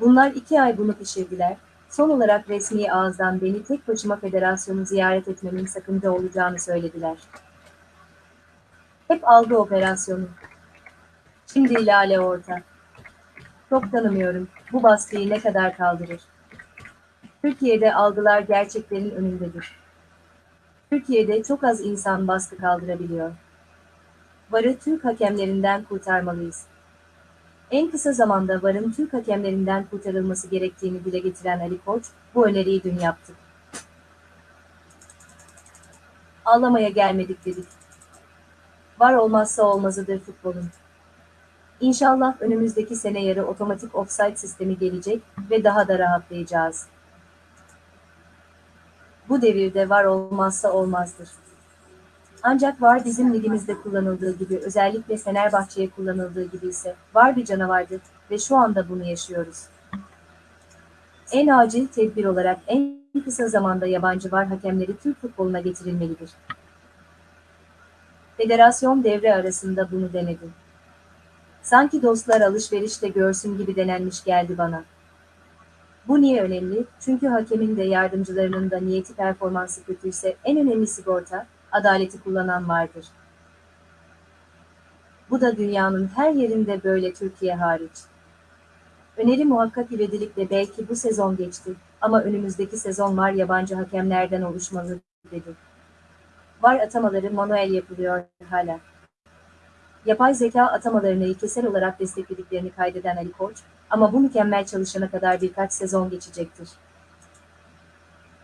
Bunlar iki ay bunu pişirdiler, son olarak resmi ağızdan beni tek başıma federasyonu ziyaret etmemin sakınca olacağını söylediler. Hep algı operasyonu. Şimdi Lale orta. Çok tanımıyorum, bu baskıyı ne kadar kaldırır? Türkiye'de algılar gerçeklerin önündedir. Türkiye'de çok az insan baskı kaldırabiliyor. VAR'ı Türk hakemlerinden kurtarmalıyız. En kısa zamanda VAR'ın Türk hakemlerinden kurtarılması gerektiğini dile getiren Ali Koç, bu öneriyi dün yaptı. Ağlamaya gelmedik dedik. VAR olmazsa olmazıdır futbolun. İnşallah önümüzdeki sene yarı otomatik offside sistemi gelecek ve daha da rahatlayacağız. Bu devirde var olmazsa olmazdır. Ancak var bizim ligimizde kullanıldığı gibi özellikle Fenerbahçe'ye kullanıldığı gibi ise var bir canavardır ve şu anda bunu yaşıyoruz. En acil tedbir olarak en kısa zamanda yabancı var hakemleri Türk futboluna getirilmelidir. Federasyon devre arasında bunu denedi. Sanki dostlar alışverişte görsün gibi denenmiş geldi bana. Bu niye önemli? Çünkü hakemin de yardımcılarının da niyeti performansı kötüyse en önemli sigorta, adaleti kullanan vardır. Bu da dünyanın her yerinde böyle Türkiye hariç. Öneri muhakkak ivedilikle belki bu sezon geçti ama önümüzdeki sezon var yabancı hakemlerden oluşmalı dedi. Var atamaları manuel yapılıyor hala. Yapay zeka atamalarını ilkesel olarak desteklediklerini kaydeden Ali Koç, ama bu mükemmel çalışana kadar birkaç sezon geçecektir.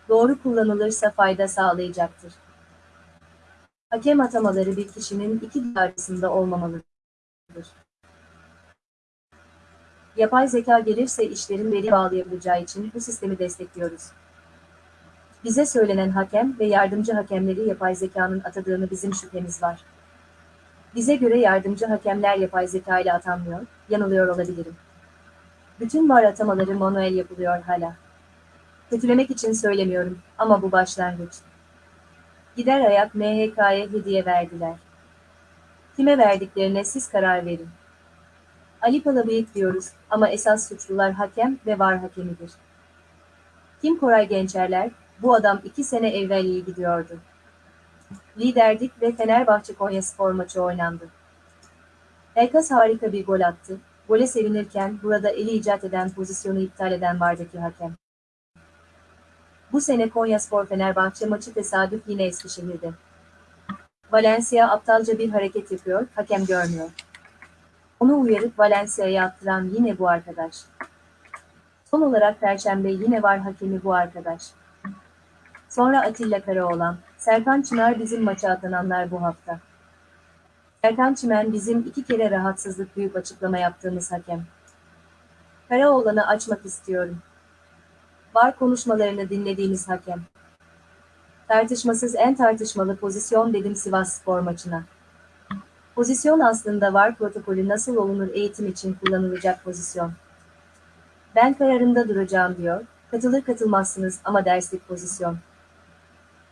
Doğru kullanılırsa fayda sağlayacaktır. Hakem atamaları bir kişinin iki arasında olmamalıdır. Yapay zeka gelirse işlerin veri bağlayabileceği için bu sistemi destekliyoruz. Bize söylenen hakem ve yardımcı hakemleri yapay zekanın atadığını bizim şüphemiz var. Bize göre yardımcı hakemler yapay zeka ile atanmıyor, yanılıyor olabilirim. Bütün var atamaları manuel yapılıyor hala. Kötülemek için söylemiyorum ama bu başlangıç. Gider ayak MHK'ye hediye verdiler. Kime verdiklerine siz karar verin. Ali Palabıyık diyoruz ama esas suçlular hakem ve var hakemidir. Kim Koray Gençerler, bu adam iki sene evvel iyi gidiyordu. Liderdik ve Fenerbahçe Konyaspor maçı oynandı. Elkas harika bir gol attı, Gole sevinirken burada eli icat eden pozisyonu iptal eden vardaki hakem. Bu sene Konyaspor Fenerbahçe maçı tesadüf yine Eskişehir'de. Valencia aptalca bir hareket yapıyor, hakem görmüyor. Onu uyarıp Valencia'ya attıran yine bu arkadaş. Son olarak Perşembe yine var hakemi bu arkadaş. Sonra Atilla Karaoğlan, Serkan Çınar bizim maça atananlar bu hafta. Erkan Çimen bizim iki kere rahatsızlık duyup açıklama yaptığımız hakem. Karaoğlan'ı açmak istiyorum. Var konuşmalarını dinlediğimiz hakem. Tartışmasız en tartışmalı pozisyon dedim Sivas spor maçına. Pozisyon aslında var protokolü nasıl olunur eğitim için kullanılacak pozisyon. Ben kararında duracağım diyor, katılır katılmazsınız ama derslik pozisyon.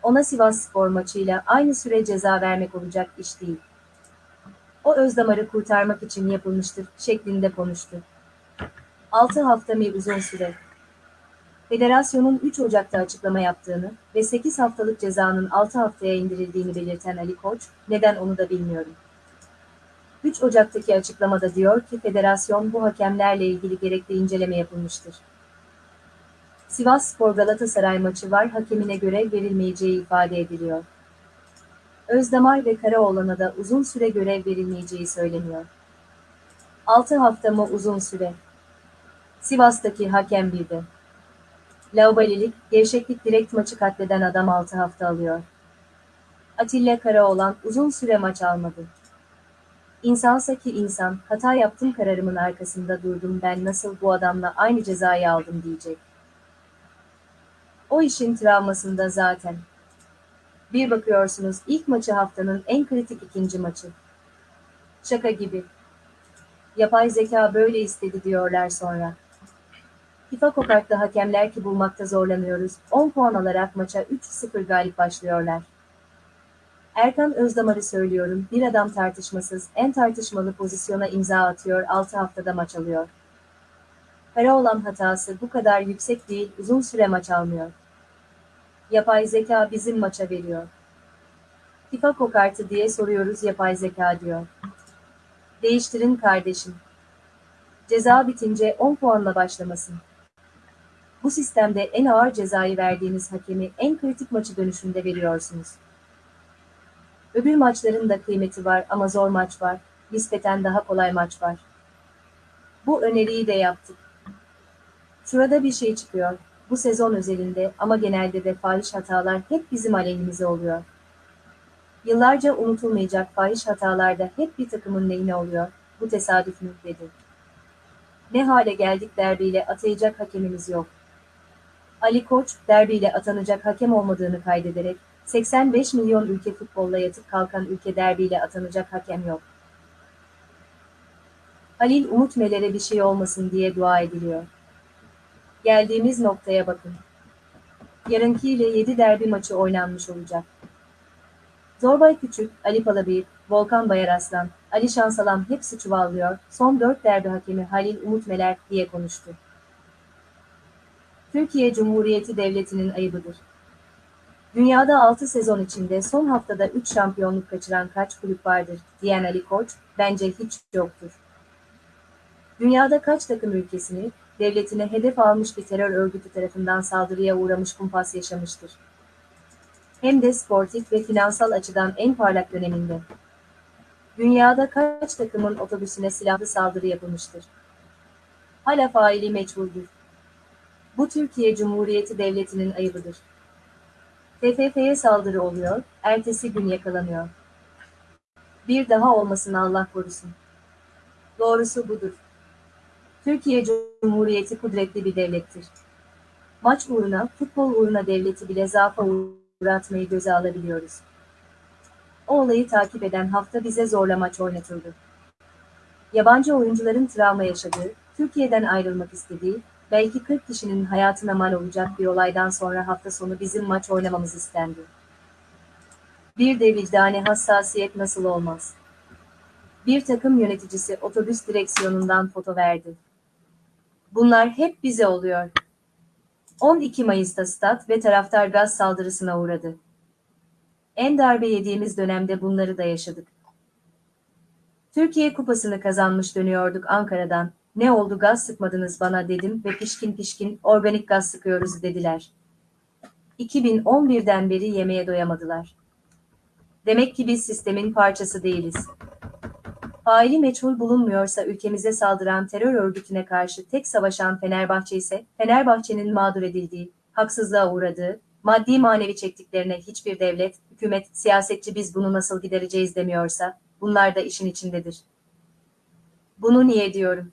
Ona Sivas spor maçıyla aynı süre ceza vermek olacak iş değil o özdamarı kurtarmak için yapılmıştır şeklinde konuştu. 6 hafta mı uzun süre? Federasyonun 3 Ocak'ta açıklama yaptığını ve 8 haftalık cezanın 6 haftaya indirildiğini belirten Ali Koç, neden onu da bilmiyorum. 3 Ocak'taki açıklamada diyor ki federasyon bu hakemlerle ilgili gerekli inceleme yapılmıştır. Sivas Spor Galatasaray maçı var hakemine göre verilmeyeceği ifade ediliyor. Özdamar ve Karaoğlan'a da uzun süre görev verilmeyeceği söyleniyor. 6 hafta mı uzun süre? Sivas'taki hakem bildi. Laubalilik, gevşeklik direkt maçı katleden adam 6 hafta alıyor. Atilla Karaoğlan uzun süre maç almadı. İnsansa ki insan, hata yaptım kararımın arkasında durdum ben nasıl bu adamla aynı cezayı aldım diyecek. O işin travmasında zaten. Bir bakıyorsunuz ilk maçı haftanın en kritik ikinci maçı. Şaka gibi. Yapay zeka böyle istedi diyorlar sonra. FIFA kokartlı hakemler ki bulmakta zorlanıyoruz. 10 puan alarak maça 3-0 galip başlıyorlar. Erkan Özdamar'ı söylüyorum. Bir adam tartışmasız, en tartışmalı pozisyona imza atıyor, 6 haftada maç alıyor. Kara olan hatası bu kadar yüksek değil, uzun süre maç almıyor. Yapay zeka bizim maça veriyor. FIFA kokartı diye soruyoruz yapay zeka diyor. Değiştirin kardeşim. Ceza bitince 10 puanla başlamasın. Bu sistemde en ağır cezayı verdiğiniz hakemi en kritik maçı dönüşünde veriyorsunuz. Öbür maçların da kıymeti var ama zor maç var, nispeten daha kolay maç var. Bu öneriyi de yaptık. Şurada bir şey çıkıyor. Bu sezon özelinde ama genelde de fahiş hatalar hep bizim aleyhimize oluyor. Yıllarca unutulmayacak fahiş hatalarda hep bir takımın lehine oluyor. Bu tesadüf mü dedi. Ne hale geldik derbiyle atayacak hakemimiz yok. Ali Koç derbiyle atanacak hakem olmadığını kaydederek 85 milyon ülke futbolla yatıp kalkan ülke derbiyle atanacak hakem yok. Halil Umut Meler'e bir şey olmasın diye dua ediliyor. Geldiğimiz noktaya bakın. Yarınkiyle 7 derbi maçı oynanmış olacak. Zorbay Küçük, Ali Palabıyık, Volkan Bayaraslan, Ali Şansalam hepsi çuvallıyor, son 4 derbi hakemi Halil Umut Meler diye konuştu. Türkiye Cumhuriyeti Devleti'nin ayıbıdır. Dünyada 6 sezon içinde son haftada 3 şampiyonluk kaçıran kaç kulüp vardır, diyen Ali Koç, bence hiç yoktur. Dünyada kaç takım ülkesini, devletine hedef almış bir terör örgütü tarafından saldırıya uğramış kumpas yaşamıştır. Hem de sportif ve finansal açıdan en parlak döneminde. Dünyada kaç takımın otobüsüne silahlı saldırı yapılmıştır. Hala faili meçhuldür. Bu Türkiye Cumhuriyeti Devleti'nin ayıbıdır. TFF'ye saldırı oluyor, ertesi gün yakalanıyor. Bir daha olmasın Allah korusun. Doğrusu budur. Türkiye Cumhuriyeti kudretli bir devlettir. Maç uğruna, futbol uğruna devleti bile zaafa uğratmayı göze alabiliyoruz. O olayı takip eden hafta bize zorla maç oynatıldı. Yabancı oyuncuların travma yaşadığı, Türkiye'den ayrılmak istediği, belki 40 kişinin hayatına mal olacak bir olaydan sonra hafta sonu bizim maç oynamamız istendi. Bir de vicdani hassasiyet nasıl olmaz? Bir takım yöneticisi otobüs direksiyonundan foto verdi. Bunlar hep bize oluyor. 12 Mayıs'ta stat ve taraftar gaz saldırısına uğradı. En darbe yediğimiz dönemde bunları da yaşadık. Türkiye kupasını kazanmış dönüyorduk Ankara'dan. Ne oldu gaz sıkmadınız bana dedim ve pişkin pişkin organik gaz sıkıyoruz dediler. 2011'den beri yemeğe doyamadılar. Demek ki biz sistemin parçası değiliz. Faili meçhul bulunmuyorsa ülkemize saldıran terör örgütüne karşı tek savaşan Fenerbahçe ise Fenerbahçe'nin mağdur edildiği, haksızlığa uğradığı, maddi manevi çektiklerine hiçbir devlet, hükümet, siyasetçi biz bunu nasıl gidereceğiz demiyorsa, bunlar da işin içindedir. Bunu niye diyorum?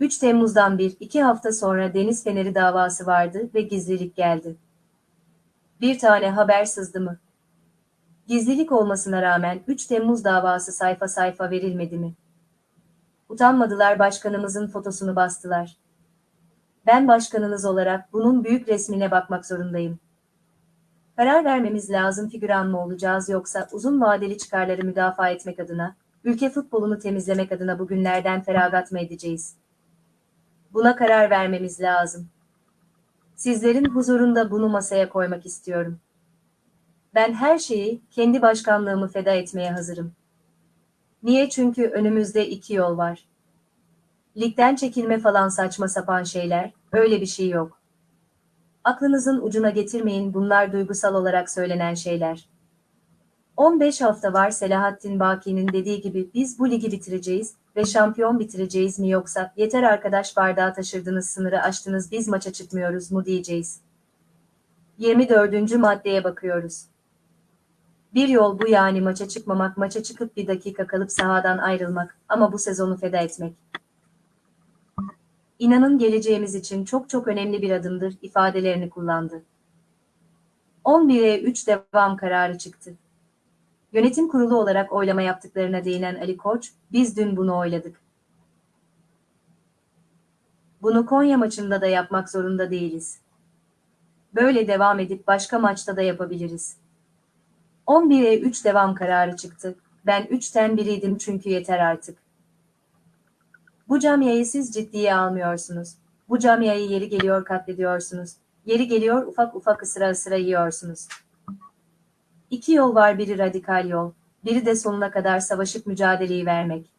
3 Temmuz'dan bir, iki hafta sonra Deniz Feneri davası vardı ve gizlilik geldi. Bir tane haber sızdı mı? Gizlilik olmasına rağmen 3 Temmuz davası sayfa sayfa verilmedi mi? Utanmadılar başkanımızın fotosunu bastılar. Ben başkanınız olarak bunun büyük resmine bakmak zorundayım. Karar vermemiz lazım figüran mı olacağız yoksa uzun vadeli çıkarları müdafaa etmek adına, ülke futbolunu temizlemek adına bugünlerden feragat mı edeceğiz? Buna karar vermemiz lazım. Sizlerin huzurunda bunu masaya koymak istiyorum. Ben her şeyi, kendi başkanlığımı feda etmeye hazırım. Niye? Çünkü önümüzde iki yol var. Ligden çekilme falan saçma sapan şeyler, öyle bir şey yok. Aklınızın ucuna getirmeyin bunlar duygusal olarak söylenen şeyler. 15 hafta var Selahattin Baki'nin dediği gibi biz bu ligi bitireceğiz, ve şampiyon bitireceğiz mi yoksa yeter arkadaş bardağı taşırdınız sınırı aştınız biz maça çıkmıyoruz mu diyeceğiz. 24. maddeye bakıyoruz. Bir yol bu yani maça çıkmamak, maça çıkıp bir dakika kalıp sahadan ayrılmak ama bu sezonu feda etmek. İnanın geleceğimiz için çok çok önemli bir adımdır ifadelerini kullandı. 11'e 3 devam kararı çıktı. Yönetim kurulu olarak oylama yaptıklarına değinen Ali Koç, biz dün bunu oyladık. Bunu Konya maçında da yapmak zorunda değiliz. Böyle devam edip başka maçta da yapabiliriz. 11'e 3 devam kararı çıktı. Ben 3'ten biriydim çünkü yeter artık. Bu camiayı siz ciddiye almıyorsunuz. Bu camiayı yeri geliyor katlediyorsunuz. Yeri geliyor ufak ufak ısıra ısıra yiyorsunuz. İki yol var biri radikal yol, biri de sonuna kadar savaşıp mücadeleyi vermek.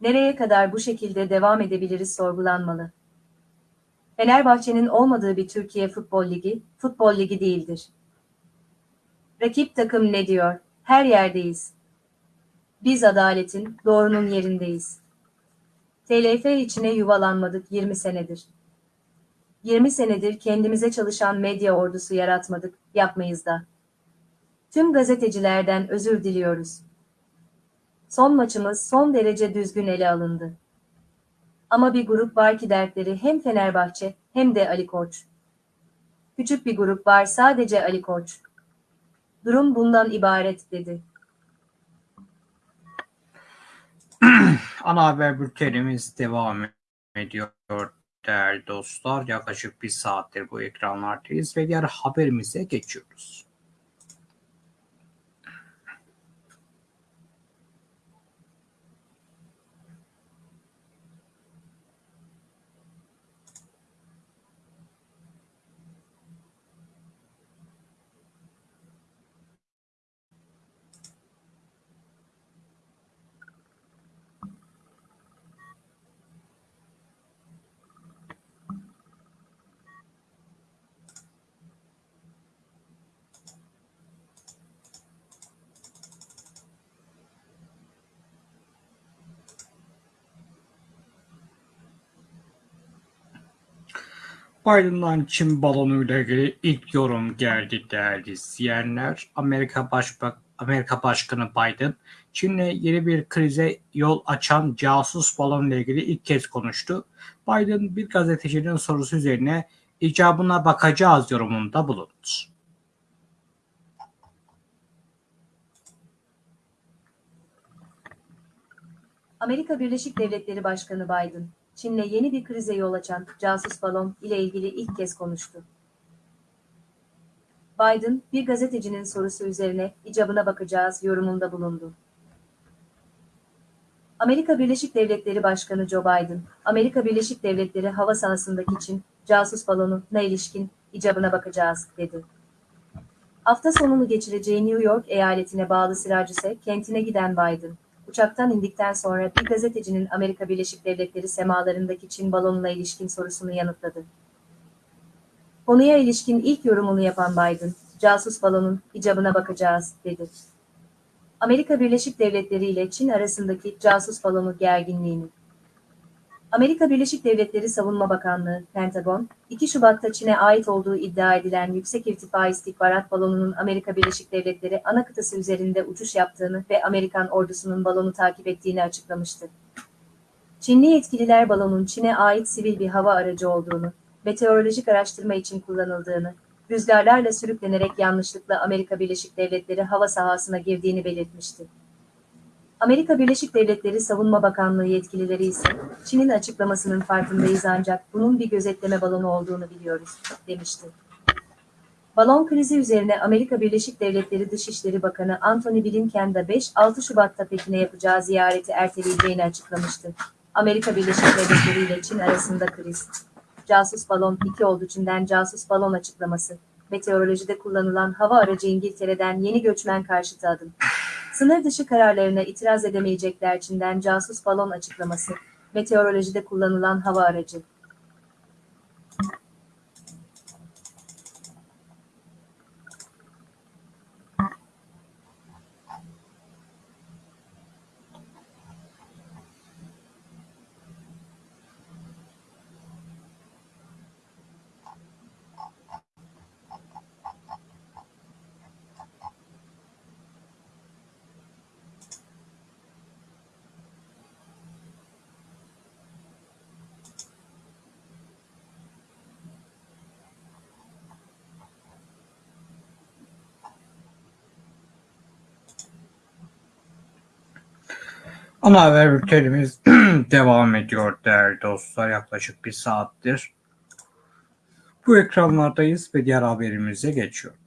Nereye kadar bu şekilde devam edebiliriz sorgulanmalı. Fenerbahçe'nin olmadığı bir Türkiye Futbol Ligi, Futbol Ligi değildir. Rakip takım ne diyor? Her yerdeyiz. Biz adaletin, doğrunun yerindeyiz. TLF içine yuvalanmadık 20 senedir. 20 senedir kendimize çalışan medya ordusu yaratmadık, yapmayız da. Tüm gazetecilerden özür diliyoruz. Son maçımız son derece düzgün ele alındı. Ama bir grup var ki dertleri hem Fenerbahçe hem de Ali Koç. Küçük bir grup var sadece Ali Koç. Durum bundan ibaret dedi. [clears throat] Ana haber bültenimiz devam ediyor değerli dostlar. Yaklaşık bir saattir bu ekranlardayız ve diğer haberimize geçiyoruz. Biden'dan Çin balonuyla ilgili ilk yorum geldi değerli izleyenler. Amerika Başbak Amerika Başkanı Biden, Çin'le yeni bir krize yol açan casus balonla ilgili ilk kez konuştu. Biden bir gazetecinin sorusu üzerine icabına bakacağız yorumunda bulundu. Amerika Birleşik Devletleri Başkanı Biden, Çin'le yeni bir krize yol açan casus balon ile ilgili ilk kez konuştu. Biden, bir gazetecinin sorusu üzerine icabına bakacağız yorumunda bulundu. Amerika Birleşik Devletleri Başkanı Joe Biden, Amerika Birleşik Devletleri hava sahasındaki Çin casus balonuna ilişkin icabına bakacağız dedi. Hafta sonunu geçireceği New York eyaletine bağlı Syracuse kentine giden Biden, uçaktan indikten sonra bir gazetecinin Amerika Birleşik Devletleri semalarındaki Çin balonuna ilişkin sorusunu yanıtladı. Konuya ilişkin ilk yorumunu yapan Biden, casus balonun icabına bakacağız, dedi. Amerika Birleşik Devletleri ile Çin arasındaki casus balonu gerginliğini. Amerika Birleşik Devletleri Savunma Bakanlığı, Pentagon, 2 Şubat'ta Çin'e ait olduğu iddia edilen yüksek irtifa istihbarat balonunun Amerika Birleşik Devletleri ana kıtası üzerinde uçuş yaptığını ve Amerikan ordusunun balonu takip ettiğini açıklamıştı. Çinli yetkililer balonun Çin'e ait sivil bir hava aracı olduğunu, meteorolojik araştırma için kullanıldığını, rüzgarlarla sürüklenerek yanlışlıkla Amerika Birleşik Devletleri hava sahasına girdiğini belirtmişti. Amerika Birleşik Devletleri Savunma Bakanlığı yetkilileri ise Çin'in açıklamasının farkındayız ancak bunun bir gözetleme balonu olduğunu biliyoruz, demişti. Balon krizi üzerine Amerika Birleşik Devletleri Dışişleri Bakanı Antony Blinken de 5-6 Şubat'ta Pekin'e yapacağı ziyareti erteleyeceğini açıklamıştı. Amerika Birleşik Devletleri ile Çin arasında kriz. Casus balon 2 oldu Çin'den casus balon açıklaması. Meteorolojide kullanılan hava aracı İngiltere'den yeni göçmen karşıtı adım. Sınır dışı kararlarına itiraz edemeyecekler Çin'den casus balon açıklaması. Meteorolojide kullanılan hava aracı. Ana haber bültenimiz [clears throat] devam ediyor değerli dostlar. Yaklaşık bir saattir bu ekranlardayız ve diğer haberimize geçiyoruz.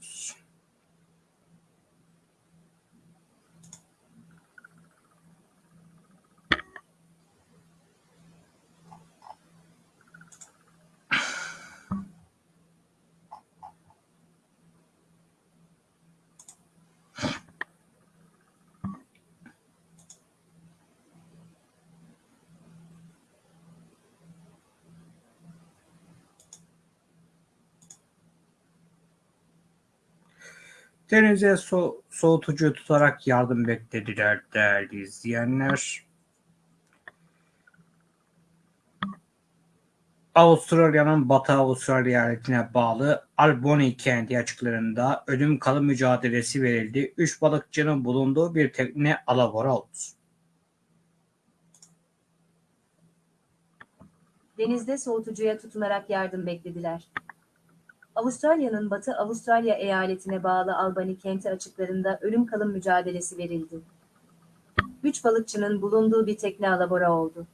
Denize so soğutucu tutarak yardım beklediler değerli izleyenler. Avustralya'nın Batı Avustralya eyaletine bağlı Albany kenti açıklarında ölüm kalım mücadelesi verildi. Üç balıkçının bulunduğu bir tekne alabora oldu. Denizde soğutucuya tutunarak yardım beklediler. Avustralya'nın Batı Avustralya eyaletine bağlı Albany kenti açıklarında ölüm kalım mücadelesi verildi. Üç balıkçının bulunduğu bir tekne alabora oldu.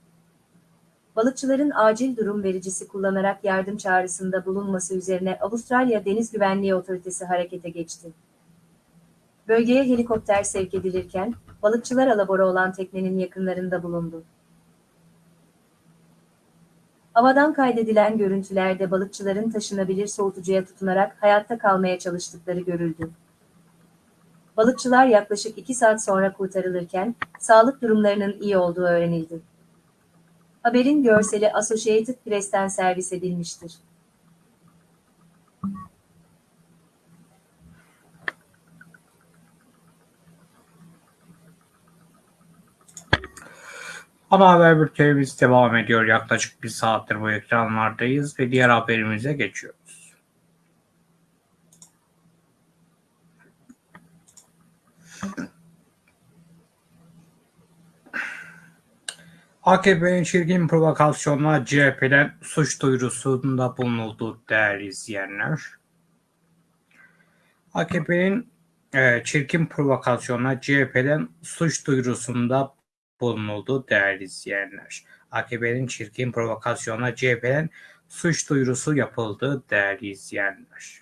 Balıkçıların acil durum vericisi kullanarak yardım çağrısında bulunması üzerine Avustralya Deniz Güvenliği Otoritesi harekete geçti. Bölgeye helikopter sevk edilirken, balıkçılar alabora olan teknenin yakınlarında bulundu. Havadan kaydedilen görüntülerde balıkçıların taşınabilir soğutucuya tutunarak hayatta kalmaya çalıştıkları görüldü. Balıkçılar yaklaşık 2 saat sonra kurtarılırken sağlık durumlarının iyi olduğu öğrenildi. Haberin görseli Associated Press'ten servis edilmiştir. Ana haber bültenimiz devam ediyor. Yaklaşık bir saattir bu ekranlardayız ve diğer haberimize geçiyoruz. AKP'nin çirkin provokasyonla CHP'den suç duyurusunda bulunuldu değerli izleyenler. AKP'nin e, çirkin provokasyonla CHP'den suç duyurusunda bulunuldu değerli izleyenler. AKP'nin çirkin provokasyonla CHP'den suç duyurusu yapıldı değerli izleyenler.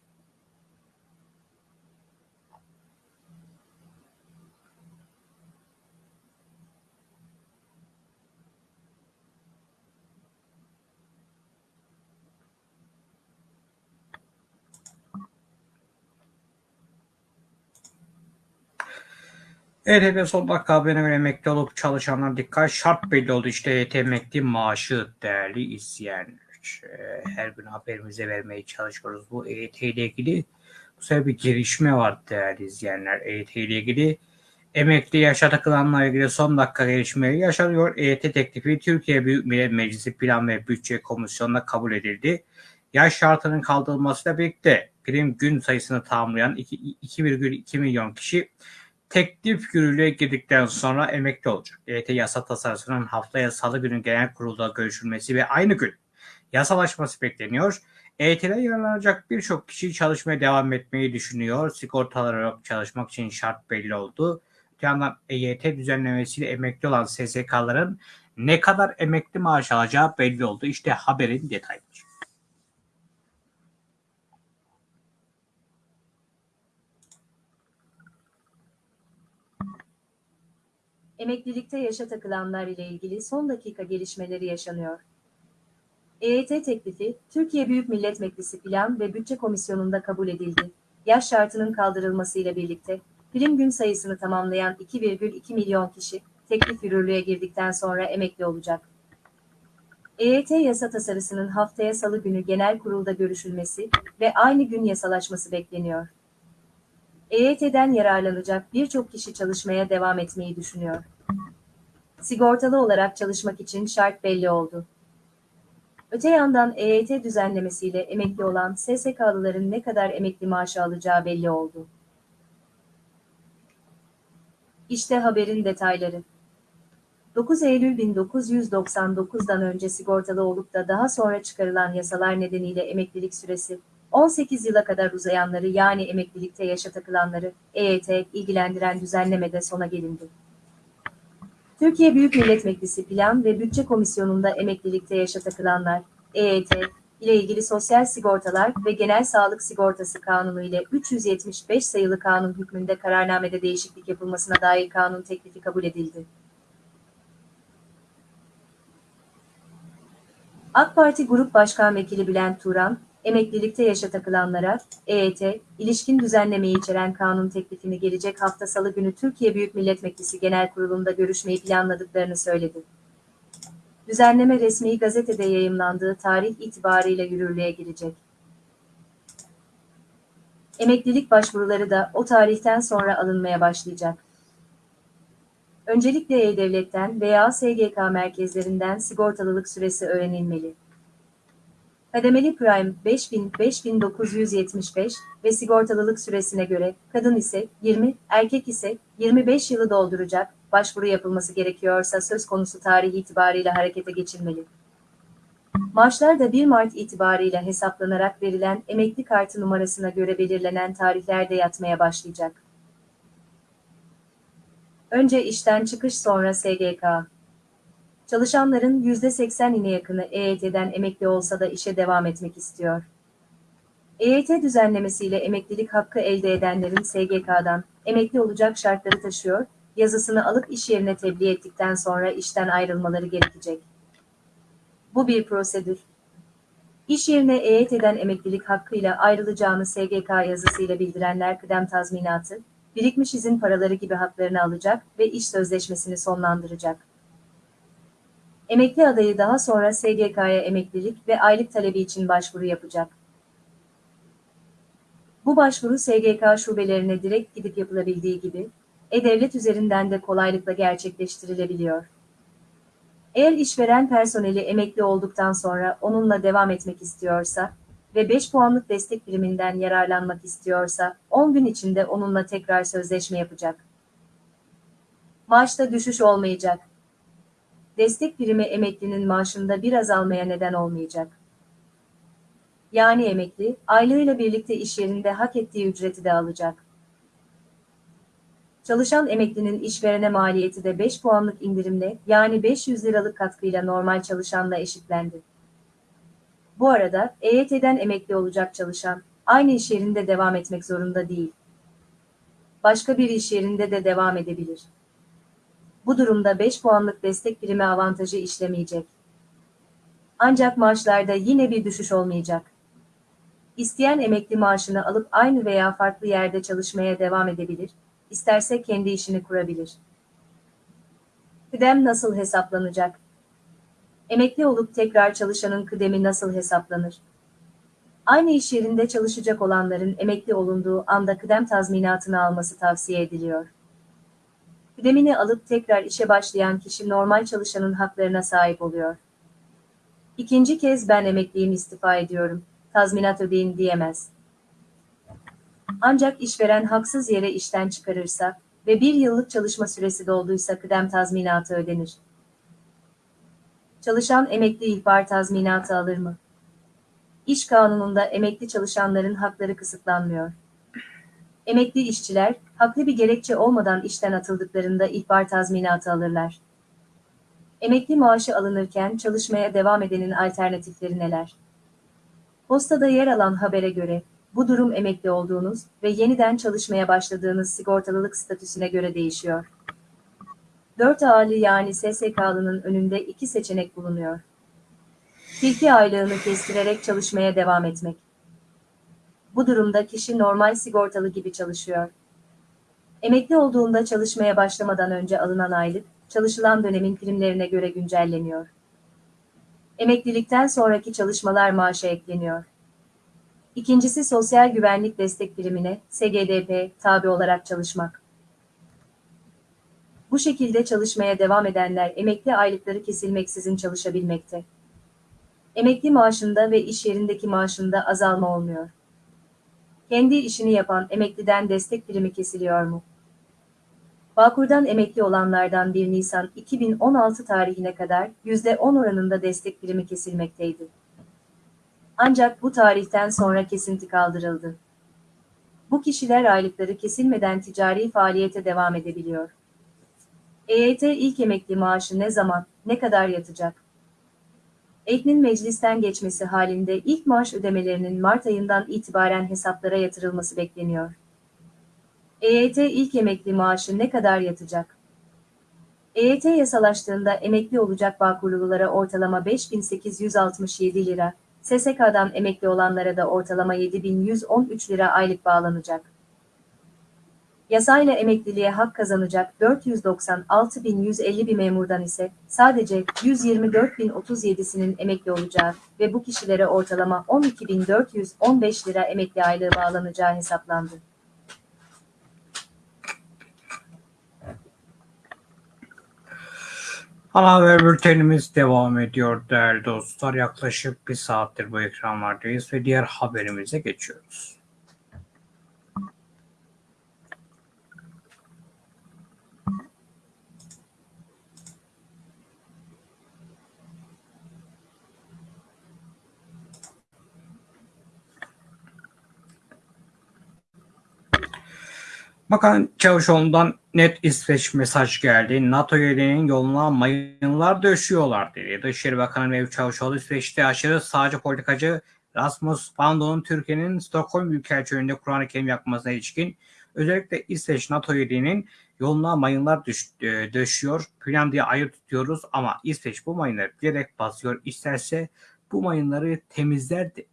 Son dakika haberine göre emekli olup çalışanlar dikkat şart belli oldu. İşte EYT emekli maaşı değerli izleyenler. Ee, Her gün haberimize vermeye çalışıyoruz. Bu EYT ile ilgili bu sefer bir gelişme var değerli izleyenler. EYT ile ilgili emekli yaşa takılanlarla ilgili son dakika gelişmeleri yaşanıyor. EYT teklifi Türkiye Büyük Millet Meclisi Plan ve Bütçe Komisyonu'nda kabul edildi. Yaş şartının kaldırılmasıyla birlikte prim gün sayısını tamamlayan 2,2 milyon kişi teklif yürürlüğe girdikten sonra emekli olacak. EYT yasa tasarısının haftaya salı günü genel kurulda görüşülmesi ve aynı gün yasalaşması bekleniyor. EYT'den yararlanacak birçok kişi çalışmaya devam etmeyi düşünüyor. Sigortalar yok çalışmak için şart belli oldu. Bir yandan EYT düzenlemesiyle emekli olan SSK'ların ne kadar emekli maaş alacağı belli oldu. İşte haberin detayları. Emeklilikte yaşa takılanlar ile ilgili son dakika gelişmeleri yaşanıyor. EYT teklifi, Türkiye Büyük Millet Meclisi Plan ve Bütçe Komisyonu'nda kabul edildi. Yaş şartının kaldırılmasıyla birlikte, prim gün sayısını tamamlayan 2,2 milyon kişi, teklif yürürlüğe girdikten sonra emekli olacak. EYT yasa tasarısının haftaya salı günü genel kurulda görüşülmesi ve aynı gün yasalaşması bekleniyor. EYT'den yararlanacak birçok kişi çalışmaya devam etmeyi düşünüyor. Sigortalı olarak çalışmak için şart belli oldu. Öte yandan EYT düzenlemesiyle emekli olan SSK'lıların ne kadar emekli maaşı alacağı belli oldu. İşte haberin detayları. 9 Eylül 1999'dan önce sigortalı olup da daha sonra çıkarılan yasalar nedeniyle emeklilik süresi 18 yıla kadar uzayanları yani emeklilikte yaşa takılanları EYT ilgilendiren düzenlemede sona gelindi. Türkiye Büyük Millet Meclisi Plan ve Bütçe Komisyonu'nda emeklilikte yaşa takılanlar, EYT, ile ilgili Sosyal Sigortalar ve Genel Sağlık Sigortası Kanunu ile 375 sayılı kanun hükmünde kararnamede değişiklik yapılmasına dair kanun teklifi kabul edildi. AK Parti Grup Başkan Vekili Bülent Turan, emeklilikte yaşa takılanlara, EYT, ilişkin düzenlemeyi içeren kanun teklifini gelecek hafta salı günü Türkiye Büyük Millet Meclisi Genel Kurulu'nda görüşmeyi planladıklarını söyledi. Düzenleme resmi gazetede yayımlandığı tarih itibarıyla yürürlüğe girecek. Emeklilik başvuruları da o tarihten sonra alınmaya başlayacak. Öncelikle E-Devlet'ten veya SGK merkezlerinden sigortalılık süresi öğrenilmeli. Kademeli Prime 5000 5975 ve sigortalılık süresine göre kadın ise 20, erkek ise 25 yılı dolduracak, başvuru yapılması gerekiyorsa söz konusu tarih itibarıyla harekete geçilmeli. Maaşlar da 1 Mart itibarıyla hesaplanarak verilen emekli kartı numarasına göre belirlenen tarihlerde yatmaya başlayacak. Önce işten çıkış sonra SGK. Çalışanların %80'ine yakını EYT'den emekli olsa da işe devam etmek istiyor. EYT düzenlemesiyle emeklilik hakkı elde edenlerin SGK'dan emekli olacak şartları taşıyor, yazısını alıp iş yerine tebliğ ettikten sonra işten ayrılmaları gerekecek. Bu bir prosedür. İş yerine EYT'den emeklilik hakkıyla ayrılacağını SGK yazısıyla bildirenler kıdem tazminatı, birikmiş izin paraları gibi haklarını alacak ve iş sözleşmesini sonlandıracak. Emekli adayı daha sonra SGK'ya emeklilik ve aylık talebi için başvuru yapacak. Bu başvuru SGK şubelerine direkt gidip yapılabildiği gibi, e-devlet üzerinden de kolaylıkla gerçekleştirilebiliyor. Eğer işveren personeli emekli olduktan sonra onunla devam etmek istiyorsa ve 5 puanlık destek biriminden yararlanmak istiyorsa 10 gün içinde onunla tekrar sözleşme yapacak. Maaşta düşüş olmayacak. Destek birimi emeklinin maaşında bir azalmaya neden olmayacak. Yani emekli, aylığıyla birlikte iş yerinde hak ettiği ücreti de alacak. Çalışan emeklinin işverene maliyeti de 5 puanlık indirimle yani 500 liralık katkıyla normal çalışanla eşitlendi. Bu arada EYT'den emekli olacak çalışan aynı iş yerinde devam etmek zorunda değil. Başka bir iş yerinde de devam edebilir. Bu durumda 5 puanlık destek primi avantajı işlemeyecek. Ancak maaşlarda yine bir düşüş olmayacak. İsteyen emekli maaşını alıp aynı veya farklı yerde çalışmaya devam edebilir, isterse kendi işini kurabilir. Kıdem nasıl hesaplanacak? Emekli olup tekrar çalışanın kıdemi nasıl hesaplanır? Aynı iş yerinde çalışacak olanların emekli olunduğu anda kıdem tazminatını alması tavsiye ediliyor. Kıdemini alıp tekrar işe başlayan kişi normal çalışanın haklarına sahip oluyor. İkinci kez ben emekliyim istifa ediyorum, tazminat ödeyin diyemez. Ancak işveren haksız yere işten çıkarırsa ve bir yıllık çalışma süresi dolduysa kıdem tazminatı ödenir. Çalışan emekli ihbar tazminatı alır mı? İş kanununda emekli çalışanların hakları kısıtlanmıyor. Emekli işçiler, haklı bir gerekçe olmadan işten atıldıklarında ihbar tazminatı alırlar. Emekli maaşı alınırken çalışmaya devam edenin alternatifleri neler? Postada yer alan habere göre, bu durum emekli olduğunuz ve yeniden çalışmaya başladığınız sigortalılık statüsüne göre değişiyor. 4 ağırlı yani SSK'lının önünde iki seçenek bulunuyor. Tilki aylığını kestirerek çalışmaya devam etmek. Bu durumda kişi normal sigortalı gibi çalışıyor. Emekli olduğunda çalışmaya başlamadan önce alınan aylık, çalışılan dönemin primlerine göre güncelleniyor. Emeklilikten sonraki çalışmalar maaşa ekleniyor. İkincisi sosyal güvenlik destek birimine, SGDP, tabi olarak çalışmak. Bu şekilde çalışmaya devam edenler emekli aylıkları kesilmeksizin çalışabilmekte. Emekli maaşında ve iş yerindeki maaşında azalma olmuyor. Kendi işini yapan emekliden destek primi kesiliyor mu? Bağkur'dan emekli olanlardan 1 Nisan 2016 tarihine kadar %10 oranında destek primi kesilmekteydi. Ancak bu tarihten sonra kesinti kaldırıldı. Bu kişiler aylıkları kesilmeden ticari faaliyete devam edebiliyor. EYT ilk emekli maaşı ne zaman, ne kadar yatacak? Eknin meclisten geçmesi halinde ilk maaş ödemelerinin Mart ayından itibaren hesaplara yatırılması bekleniyor. EYT ilk emekli maaşı ne kadar yatacak? EYT yasalaştığında emekli olacak Bağkurlulara ortalama 5867 lira, SSK'dan emekli olanlara da ortalama 7113 lira aylık bağlanacak. Yasayla emekliliğe hak kazanacak 496.150 bir memurdan ise sadece 124.037'sinin emekli olacağı ve bu kişilere ortalama 12.415 lira emekli aylığı bağlanacağı hesaplandı. Ana haber bültenimiz devam ediyor değerli dostlar. Yaklaşık bir saattir bu ekranlardayız ve diğer haberimize geçiyoruz. Bakan Çavuşoğlu'ndan net İsveç mesaj geldi. NATO üyeliğinin yoluna mayınlar döşüyorlar dedi. Dışişleri Bakanı Mevlüt Çavuşoğlu İsveç'te aşırı sağcı politikacı Rasmus Paludan'ın Türkiye'nin Stockholm Büyükelçiliğinde Kur'an-ı Kerim yakmasına ilişkin özellikle İsveç NATO üyeliğinin yoluna mayınlar düş, e, döşüyor. Plan diye ayrı tutuyoruz ama İsveç bu mayınları bilerek basıyor. İsterse bu mayınları temizler dedi.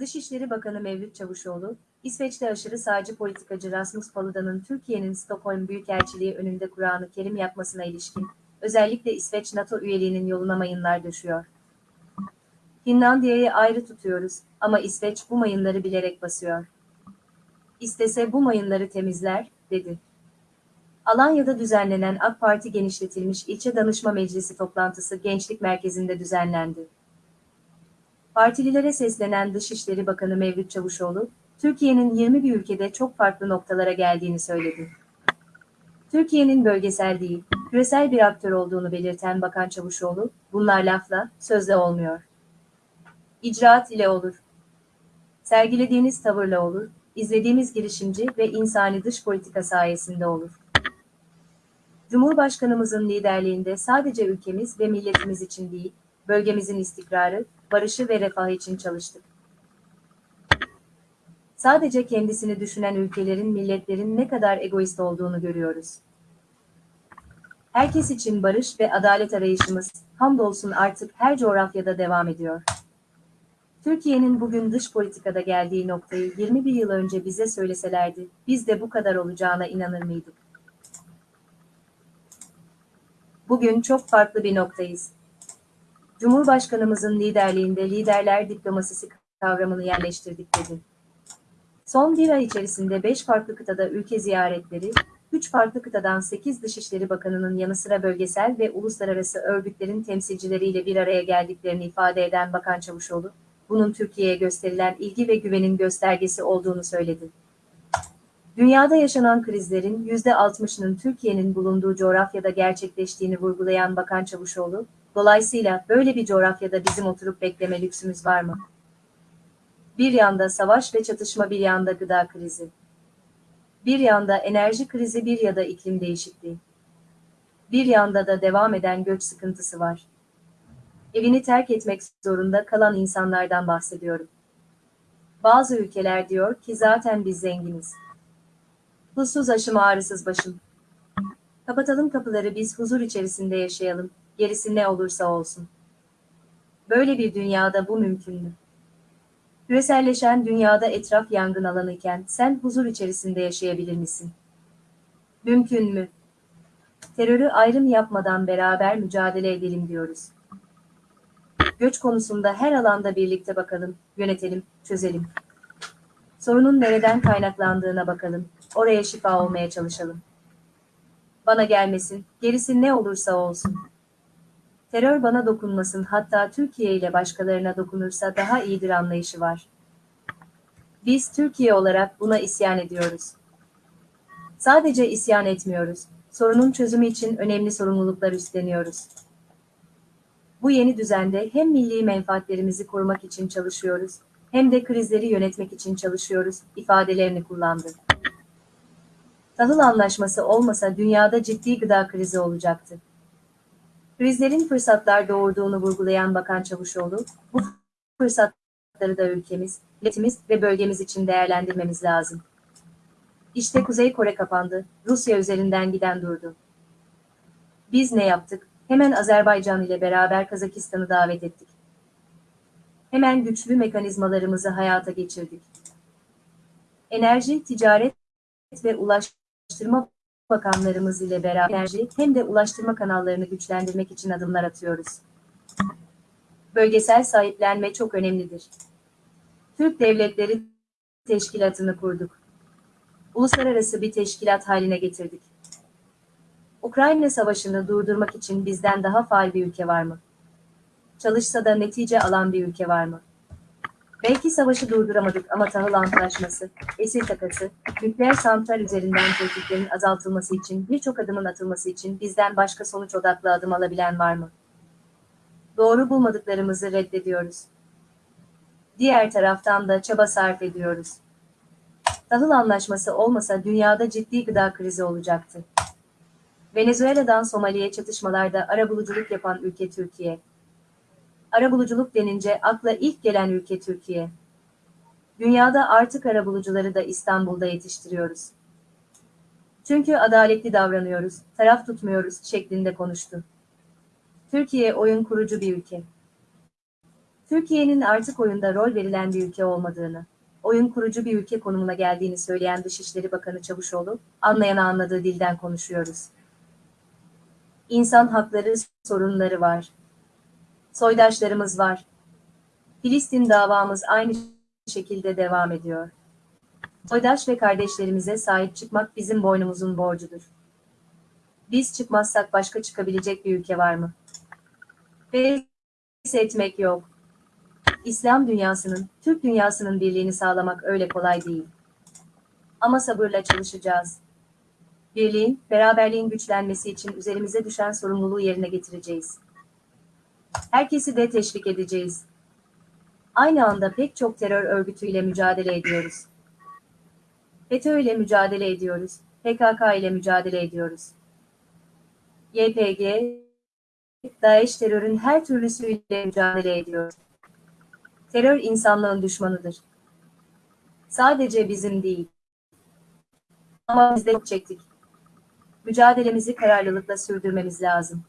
Dışişleri Bakanı Mevlüt Çavuşoğlu, İsveç'te aşırı sağcı politikacı Rasmus Paludan'ın Türkiye'nin Stockholm Büyükelçiliği önünde Kur'an-ı Kerim yakmasına ilişkin, özellikle İsveç NATO üyeliğinin yoluna mayınlar düşüyor. Finlandiya'yı ayrı tutuyoruz ama İsveç bu mayınları bilerek basıyor. İstese bu mayınları temizler, dedi. Alanya'da düzenlenen AK Parti genişletilmiş ilçe danışma meclisi toplantısı Gençlik Merkezi'nde düzenlendi. Partililere seslenen Dışişleri Bakanı Mevlüt Çavuşoğlu, Türkiye'nin 20 bir ülkede çok farklı noktalara geldiğini söyledi. Türkiye'nin bölgesel değil, küresel bir aktör olduğunu belirten Bakan Çavuşoğlu, bunlar lafla, sözle olmuyor. İcraat ile olur. Sergilediğiniz tavırla olur, izlediğimiz girişimci ve insani dış politika sayesinde olur. Cumhurbaşkanımızın liderliğinde sadece ülkemiz ve milletimiz için değil, bölgemizin istikrarı, barışı ve refahı için çalıştık. Sadece kendisini düşünen ülkelerin, milletlerin ne kadar egoist olduğunu görüyoruz. Herkes için barış ve adalet arayışımız, hamdolsun artık her coğrafyada devam ediyor. Türkiye'nin bugün dış politikada geldiği noktayı 21 yıl önce bize söyleselerdi, biz de bu kadar olacağına inanır mıydık? Bugün çok farklı bir noktayız. Cumhurbaşkanımızın liderliğinde liderler diplomasisi kavramını yerleştirdik dedi. Son bir ay içerisinde 5 farklı kıtada ülke ziyaretleri, 3 farklı kıtadan 8 Dışişleri Bakanı'nın yanı sıra bölgesel ve uluslararası örgütlerin temsilcileriyle bir araya geldiklerini ifade eden Bakan Çavuşoğlu, bunun Türkiye'ye gösterilen ilgi ve güvenin göstergesi olduğunu söyledi. Dünyada yaşanan krizlerin %60'ının Türkiye'nin bulunduğu coğrafyada gerçekleştiğini vurgulayan Bakan Çavuşoğlu, dolayısıyla böyle bir coğrafyada bizim oturup bekleme lüksümüz var mı? Bir yanda savaş ve çatışma bir yanda gıda krizi. Bir yanda enerji krizi bir ya da iklim değişikliği. Bir yanda da devam eden göç sıkıntısı var. Evini terk etmek zorunda kalan insanlardan bahsediyorum. Bazı ülkeler diyor ki zaten biz zenginiz. Huzsuz aşım ağrısız başım. Kapatalım kapıları biz huzur içerisinde yaşayalım, gerisi ne olursa olsun. Böyle bir dünyada bu mümkün mü? Küreselleşen dünyada etraf yangın alanı iken sen huzur içerisinde yaşayabilir misin? Mümkün mü? Terörü ayrım yapmadan beraber mücadele edelim diyoruz. Göç konusunda her alanda birlikte bakalım, yönetelim, çözelim. Sorunun nereden kaynaklandığına bakalım, oraya şifa olmaya çalışalım. Bana gelmesin, gerisi ne olursa olsun. Terör bana dokunmasın hatta Türkiye ile başkalarına dokunursa daha iyidir anlayışı var. Biz Türkiye olarak buna isyan ediyoruz. Sadece isyan etmiyoruz, sorunun çözümü için önemli sorumluluklar üstleniyoruz. Bu yeni düzende hem milli menfaatlerimizi korumak için çalışıyoruz, hem de krizleri yönetmek için çalışıyoruz ifadelerini kullandı. Tahıl anlaşması olmasa dünyada ciddi gıda krizi olacaktı. Krizlerin fırsatlar doğurduğunu vurgulayan Bakan Çavuşoğlu, bu fırsatları da ülkemiz, milletimiz ve bölgemiz için değerlendirmemiz lazım. İşte Kuzey Kore kapandı, Rusya üzerinden giden durdu. Biz ne yaptık? Hemen Azerbaycan ile beraber Kazakistan'ı davet ettik. Hemen güçlü mekanizmalarımızı hayata geçirdik. Enerji, ticaret ve ulaştırma bakanlarımız ile beraber hem de ulaştırma kanallarını güçlendirmek için adımlar atıyoruz. Bölgesel sahiplenme çok önemlidir. Türk Devletleri Teşkilatı'nı kurduk. Uluslararası bir teşkilat haline getirdik. Ukrayna Savaşı'nı durdurmak için bizden daha faal bir ülke var mı? Çalışsa da netice alan bir ülke var mı? Belki savaşı durduramadık ama tahıl antlaşması, esir takası, nükleer santral üzerinden tehditlerin azaltılması için birçok adımın atılması için bizden başka sonuç odaklı adım alabilen var mı? Doğru bulmadıklarımızı reddediyoruz. Diğer taraftan da çaba sarf ediyoruz. Tahıl anlaşması olmasa dünyada ciddi gıda krizi olacaktı. Venezuela'dan Somali'ye çatışmalarda arabuluculuk yapan ülke Türkiye. Arabuluculuk denince akla ilk gelen ülke Türkiye. Dünyada artık arabulucuları da İstanbul'da yetiştiriyoruz. Çünkü adaletli davranıyoruz, taraf tutmuyoruz şeklinde konuştu. Türkiye oyun kurucu bir ülke. Türkiye'nin artık oyunda rol verilen bir ülke olmadığını, oyun kurucu bir ülke konumuna geldiğini söyleyen Dışişleri Bakanı Çavuşoğlu, anlayana anladığı dilden konuşuyoruz. İnsan hakları sorunları var. Soydaşlarımız var. Filistin davamız aynı şekilde devam ediyor. Soydaş ve kardeşlerimize sahip çıkmak bizim boynumuzun borcudur. Biz çıkmazsak başka çıkabilecek bir ülke var mı? Pes etmek yok. İslam dünyasının, Türk dünyasının birliğini sağlamak öyle kolay değil. Ama sabırla çalışacağız. Birliğin, beraberliğin güçlenmesi için üzerimize düşen sorumluluğu yerine getireceğiz. Herkesi de teşvik edeceğiz. Aynı anda pek çok terör örgütüyle mücadele ediyoruz. FETÖ ile mücadele ediyoruz. PKK ile mücadele ediyoruz. YPG, DAEŞ terörün her türlüsüyle mücadele ediyor. Terör insanlığın düşmanıdır. Sadece bizim değil. Ama biz de çektik. Mücadelemizi kararlılıkla sürdürmemiz lazım.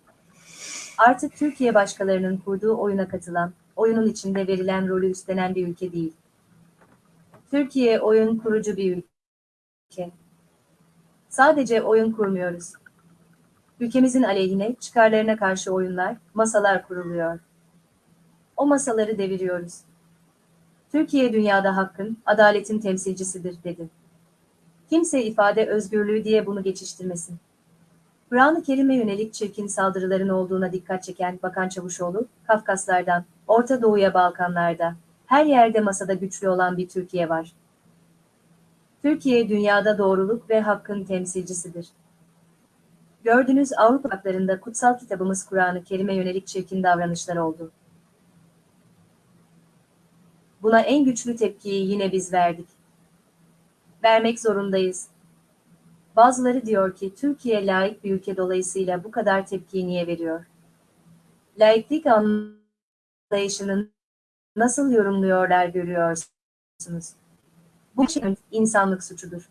Artık Türkiye başkalarının kurduğu oyuna katılan, oyunun içinde verilen rolü üstlenen bir ülke değil. Türkiye oyun kurucu bir ülke. Sadece oyun kurmuyoruz. Ülkemizin aleyhine, çıkarlarına karşı oyunlar, masalar kuruluyor. O masaları deviriyoruz. Türkiye dünyada hakkın, adaletin temsilcisidir dedi. Kimse ifade özgürlüğü diye bunu geçiştirmesin. Kur'an-ı Kerim'e yönelik çirkin saldırıların olduğuna dikkat çeken Bakan Çavuşoğlu, Kafkaslardan, Orta Doğu'ya Balkanlarda, her yerde masada güçlü olan bir Türkiye var. Türkiye dünyada doğruluk ve hakkın temsilcisidir. Gördüğünüz Avrupa haklarında kutsal kitabımız Kur'an-ı Kerim'e yönelik çirkin davranışlar oldu. Buna en güçlü tepkiyi yine biz verdik. Vermek zorundayız. Bazıları diyor ki Türkiye layık bir ülke dolayısıyla bu kadar tepkiyi niye veriyor? Laiklik anlayışının nasıl yorumluyorlar görüyorsunuz. Bu şey insanlık suçudur.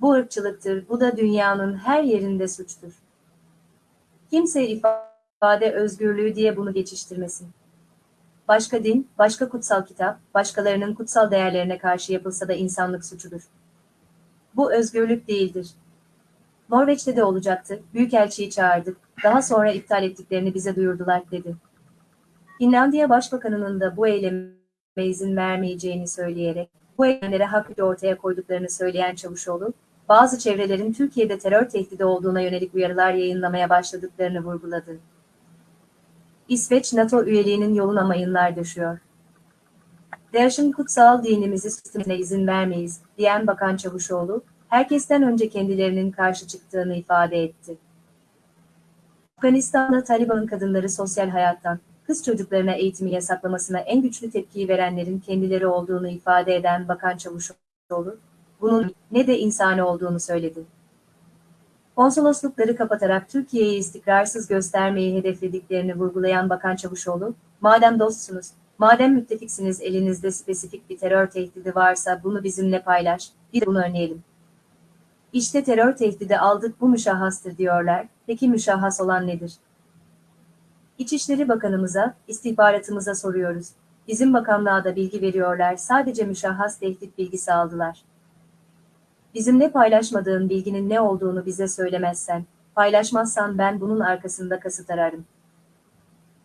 Bu ırkçılıktır, bu da dünyanın her yerinde suçtur. Kimse ifade özgürlüğü diye bunu geçiştirmesin. Başka din, başka kutsal kitap, başkalarının kutsal değerlerine karşı yapılsa da insanlık suçudur. Bu özgürlük değildir. Norveç'te de olacaktı, Büyükelçiyi çağırdık, daha sonra iptal ettiklerini bize duyurdular, dedi. Finlandiya Başbakanı'nın da bu eyleme izin vermeyeceğini söyleyerek, bu eylemlere haklı ortaya koyduklarını söyleyen Çavuşoğlu, bazı çevrelerin Türkiye'de terör tehdidi olduğuna yönelik uyarılar yayınlamaya başladıklarını vurguladı. İsveç NATO üyeliğinin yoluna mayınlar düşüyor. DAEŞ'in kutsal dinimizi sistemine izin vermeyiz, diyen Bakan Çavuşoğlu, herkesten önce kendilerinin karşı çıktığını ifade etti. Afganistan'da Taliban'ın kadınları sosyal hayattan, kız çocuklarına eğitimi yasaklamasına en güçlü tepkiyi verenlerin kendileri olduğunu ifade eden Bakan Çavuşoğlu, bunun ne de insani olduğunu söyledi. Konsoloslukları kapatarak Türkiye'yi istikrarsız göstermeyi hedeflediklerini vurgulayan Bakan Çavuşoğlu, madem dostsunuz, madem müttefiksiniz elinizde spesifik bir terör tehdidi varsa bunu bizimle paylaş, bir de bunu önleyelim. İşte terör tehdidi aldık bu müşahhastır diyorlar, peki müşahhas olan nedir? İçişleri Bakanımıza, istihbaratımıza soruyoruz. Bizim bakanlığa da bilgi veriyorlar sadece müşahhas tehdit bilgisi aldılar. Bizimle paylaşmadığın bilginin ne olduğunu bize söylemezsen, paylaşmazsan ben bunun arkasında kasıt ararım.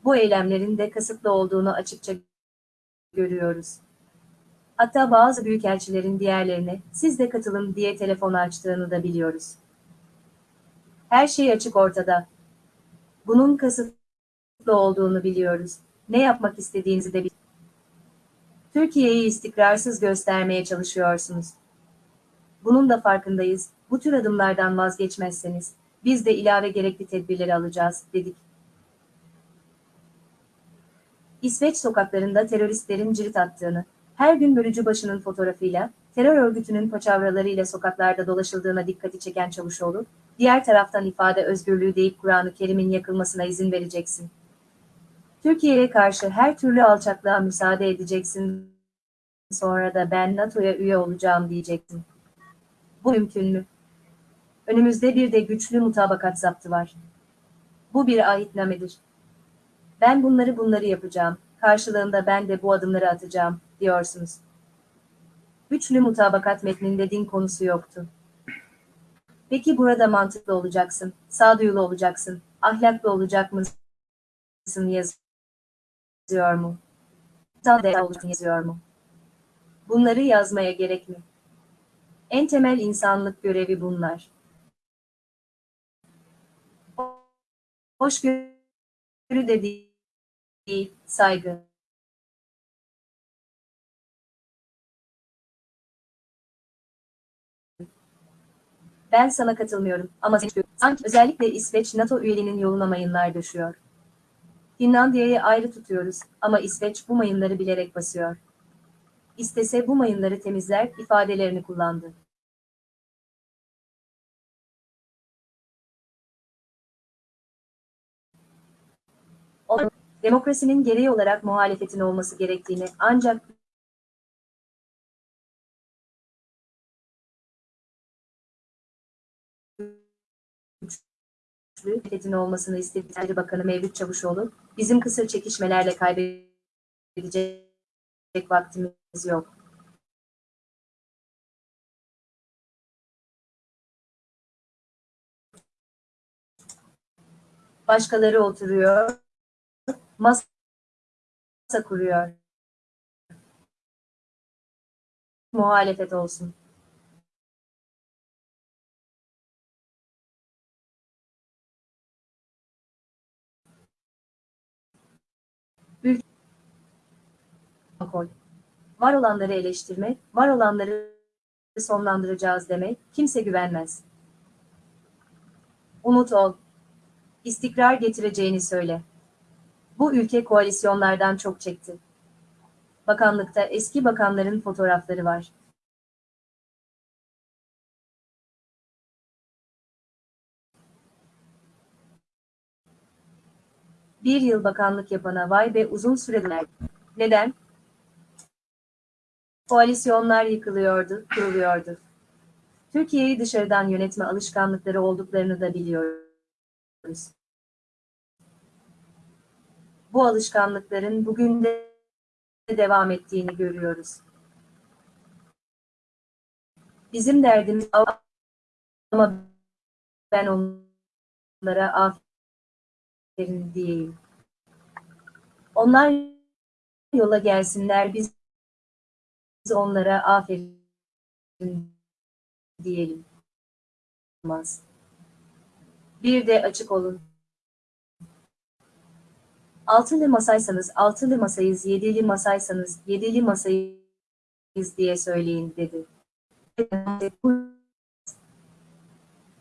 Bu eylemlerin de kasıtlı olduğunu açıkça görüyoruz. Hatta bazı büyükelçilerin diğerlerine siz de katılın diye telefon açtığını da biliyoruz. Her şey açık ortada. Bunun kasıtlı olduğunu biliyoruz. Ne yapmak istediğinizi de biliyoruz. Türkiye'yi istikrarsız göstermeye çalışıyorsunuz. Bunun da farkındayız. Bu tür adımlardan vazgeçmezseniz, biz de ilave gerekli tedbirleri alacağız, dedik. İsveç sokaklarında teröristlerin cirit attığını, her gün bölücü başının fotoğrafıyla, terör örgütünün paçavralarıyla sokaklarda dolaşıldığına dikkati çeken Çavuşoğlu, diğer taraftan ifade özgürlüğü deyip Kur'an-ı Kerim'in yakılmasına izin vereceksin. Türkiye'ye karşı her türlü alçaklığa müsaade edeceksin. Sonra da ben NATO'ya üye olacağım diyeceksin. Bu mümkün mü? Önümüzde bir de güçlü mutabakat zaptı var. Bu bir ahitnamedir. Ben bunları bunları yapacağım, karşılığında ben de bu adımları atacağım, diyorsunuz. Güçlü mutabakat metninde din konusu yoktu. Peki burada mantıklı olacaksın, sağduyulu olacaksın, ahlaklı olacak mısın yazıyor mu? Sağduyulu olacaksın yazıyor mu? Bunları yazmaya gerek mi? En temel insanlık görevi bunlar. Hoşgörü de değil, saygı. Ben sana katılmıyorum ama sanki özellikle İsveç NATO üyeliğinin yoluna mayınlar düşüyor. Finlandiya'yı ayrı tutuyoruz ama İsveç bu mayınları bilerek basıyor. İstese bu mayınları temizler ifadelerini kullandı. O, demokrasinin gereği olarak muhalefetin olması gerektiğini ancak güçlü muhalefetin olmasını istedikleri Bakanı Mevlüt Çavuşoğlu, bizim kısır çekişmelerle kaybedecek vaktimiz yok. Başkaları oturuyor, masa kuruyor. Muhalefet olsun. Koy. Var olanları eleştirme, var olanları sonlandıracağız demek, kimse güvenmez. Umut ol. İstikrar getireceğini söyle. Bu ülke koalisyonlardan çok çekti. Bakanlıkta eski bakanların fotoğrafları var. Bir yıl bakanlık yapana vay be uzun süreler. Neden? Koalisyonlar yıkılıyordu, kuruluyordu. Türkiye'yi dışarıdan yönetme alışkanlıkları olduklarını da biliyoruz. Bu alışkanlıkların bugün de devam ettiğini görüyoruz. Bizim derdimiz ama ben onlara aferin diyeyim. Onlar yola gelsinler biz onlara aferin diyelim. Bir de açık olun. Altılı masaysanız altılı masayız, yedili masaysanız yedili masayız diye söyleyin dedi.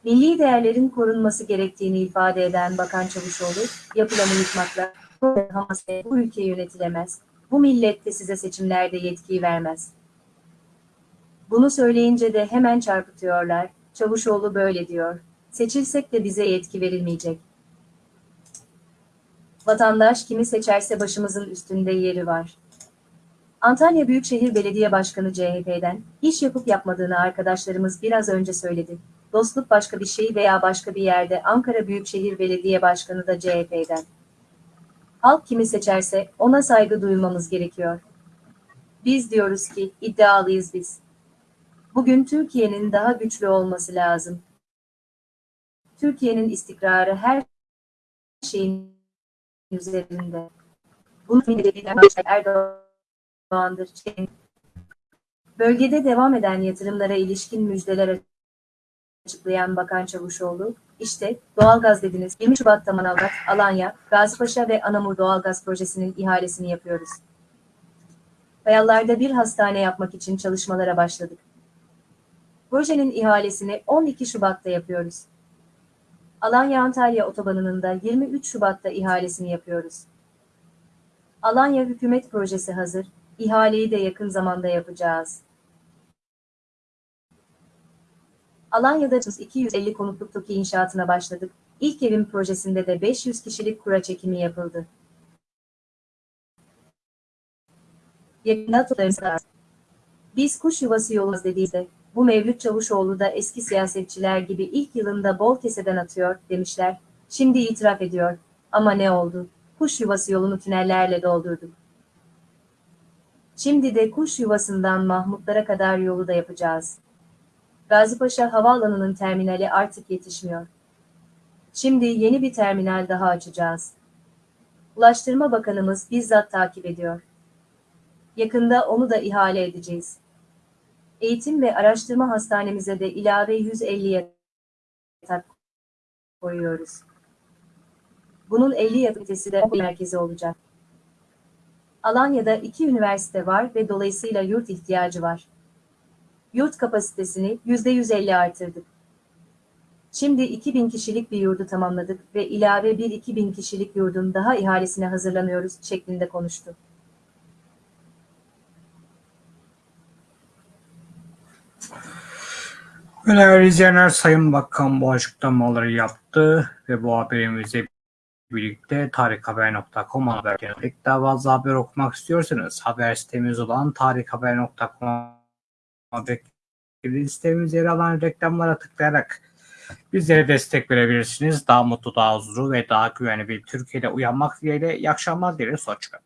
Milli değerlerin korunması gerektiğini ifade eden Bakan Çavuşoğlu, yapılanı yıkmakla bu ülke yönetilemez. Bu millet de size seçimlerde yetkiyi vermez. Bunu söyleyince de hemen çarpıtıyorlar. Çavuşoğlu böyle diyor. Seçilsek de bize yetki verilmeyecek. Vatandaş kimi seçerse başımızın üstünde yeri var. Antalya Büyükşehir Belediye Başkanı CHP'den iş yapıp yapmadığını arkadaşlarımız biraz önce söyledi. Dostluk başka bir şey veya başka bir yerde Ankara Büyükşehir Belediye Başkanı da CHP'den. Halk kimi seçerse ona saygı duymamız gerekiyor. Biz diyoruz ki iddialıyız biz. Bugün Türkiye'nin daha güçlü olması lazım. Türkiye'nin istikrarı her şeyin üzerinde. Bunu Erdoğan'dır. Bölgede devam eden yatırımlara ilişkin müjdeler açıklayan Bakan Çavuşoğlu, işte doğalgaz dediniz 20 Şubat'ta Manavgat, Alanya, Gazipaşa ve Anamur doğalgaz projesinin ihalesini yapıyoruz. Kayalarda bir hastane yapmak için çalışmalara başladık. Projenin ihalesini 12 Şubat'ta yapıyoruz. Alanya-Antalya otobanının da 23 Şubat'ta ihalesini yapıyoruz. Alanya hükümet projesi hazır, ihaleyi de yakın zamanda yapacağız. Alanya'da 250 konutluk TOKİ inşaatına başladık. İlk evin projesinde de 500 kişilik kura çekimi yapıldı. Yakında toplarımız Biz kuş yuvası yoluz dediğimizde, bu Mevlüt Çavuşoğlu da eski siyasetçiler gibi ilk yılında bol keseden atıyor, demişler. Şimdi itiraf ediyor. Ama ne oldu? Kuş yuvası yolunu tünellerle doldurduk. Şimdi de kuş yuvasından Mahmutlara kadar yolu da yapacağız. Gazipaşa Havaalanı'nın terminali artık yetişmiyor. Şimdi yeni bir terminal daha açacağız. Ulaştırma Bakanımız bizzat takip ediyor. Yakında onu da ihale edeceğiz. Eğitim ve Araştırma Hastanemize de ilave 150 yatak koyuyoruz. Bunun 50 yatak de merkezi olacak. Alanya'da iki üniversite var ve dolayısıyla yurt ihtiyacı var. Yurt kapasitesini %150 artırdık. Şimdi 2000 kişilik bir yurdu tamamladık ve ilave bir 2000 kişilik yurdun daha ihalesine hazırlanıyoruz şeklinde konuştu. Değerli izleyenler Sayın Bakan bu açıklamaları yaptı ve bu haberimizle birlikte tarikhaber.com haberlerine pek daha fazla haber okumak istiyorsanız haber sitemiz olan tarikhaber.com'a beklediğiniz sitemizde yer alan reklamlara tıklayarak bizlere destek verebilirsiniz. Daha mutlu, daha huzurlu ve daha güvenli bir Türkiye'de uyanmak dileğiyle iyi akşamlar dileriz. Hoşçakalın.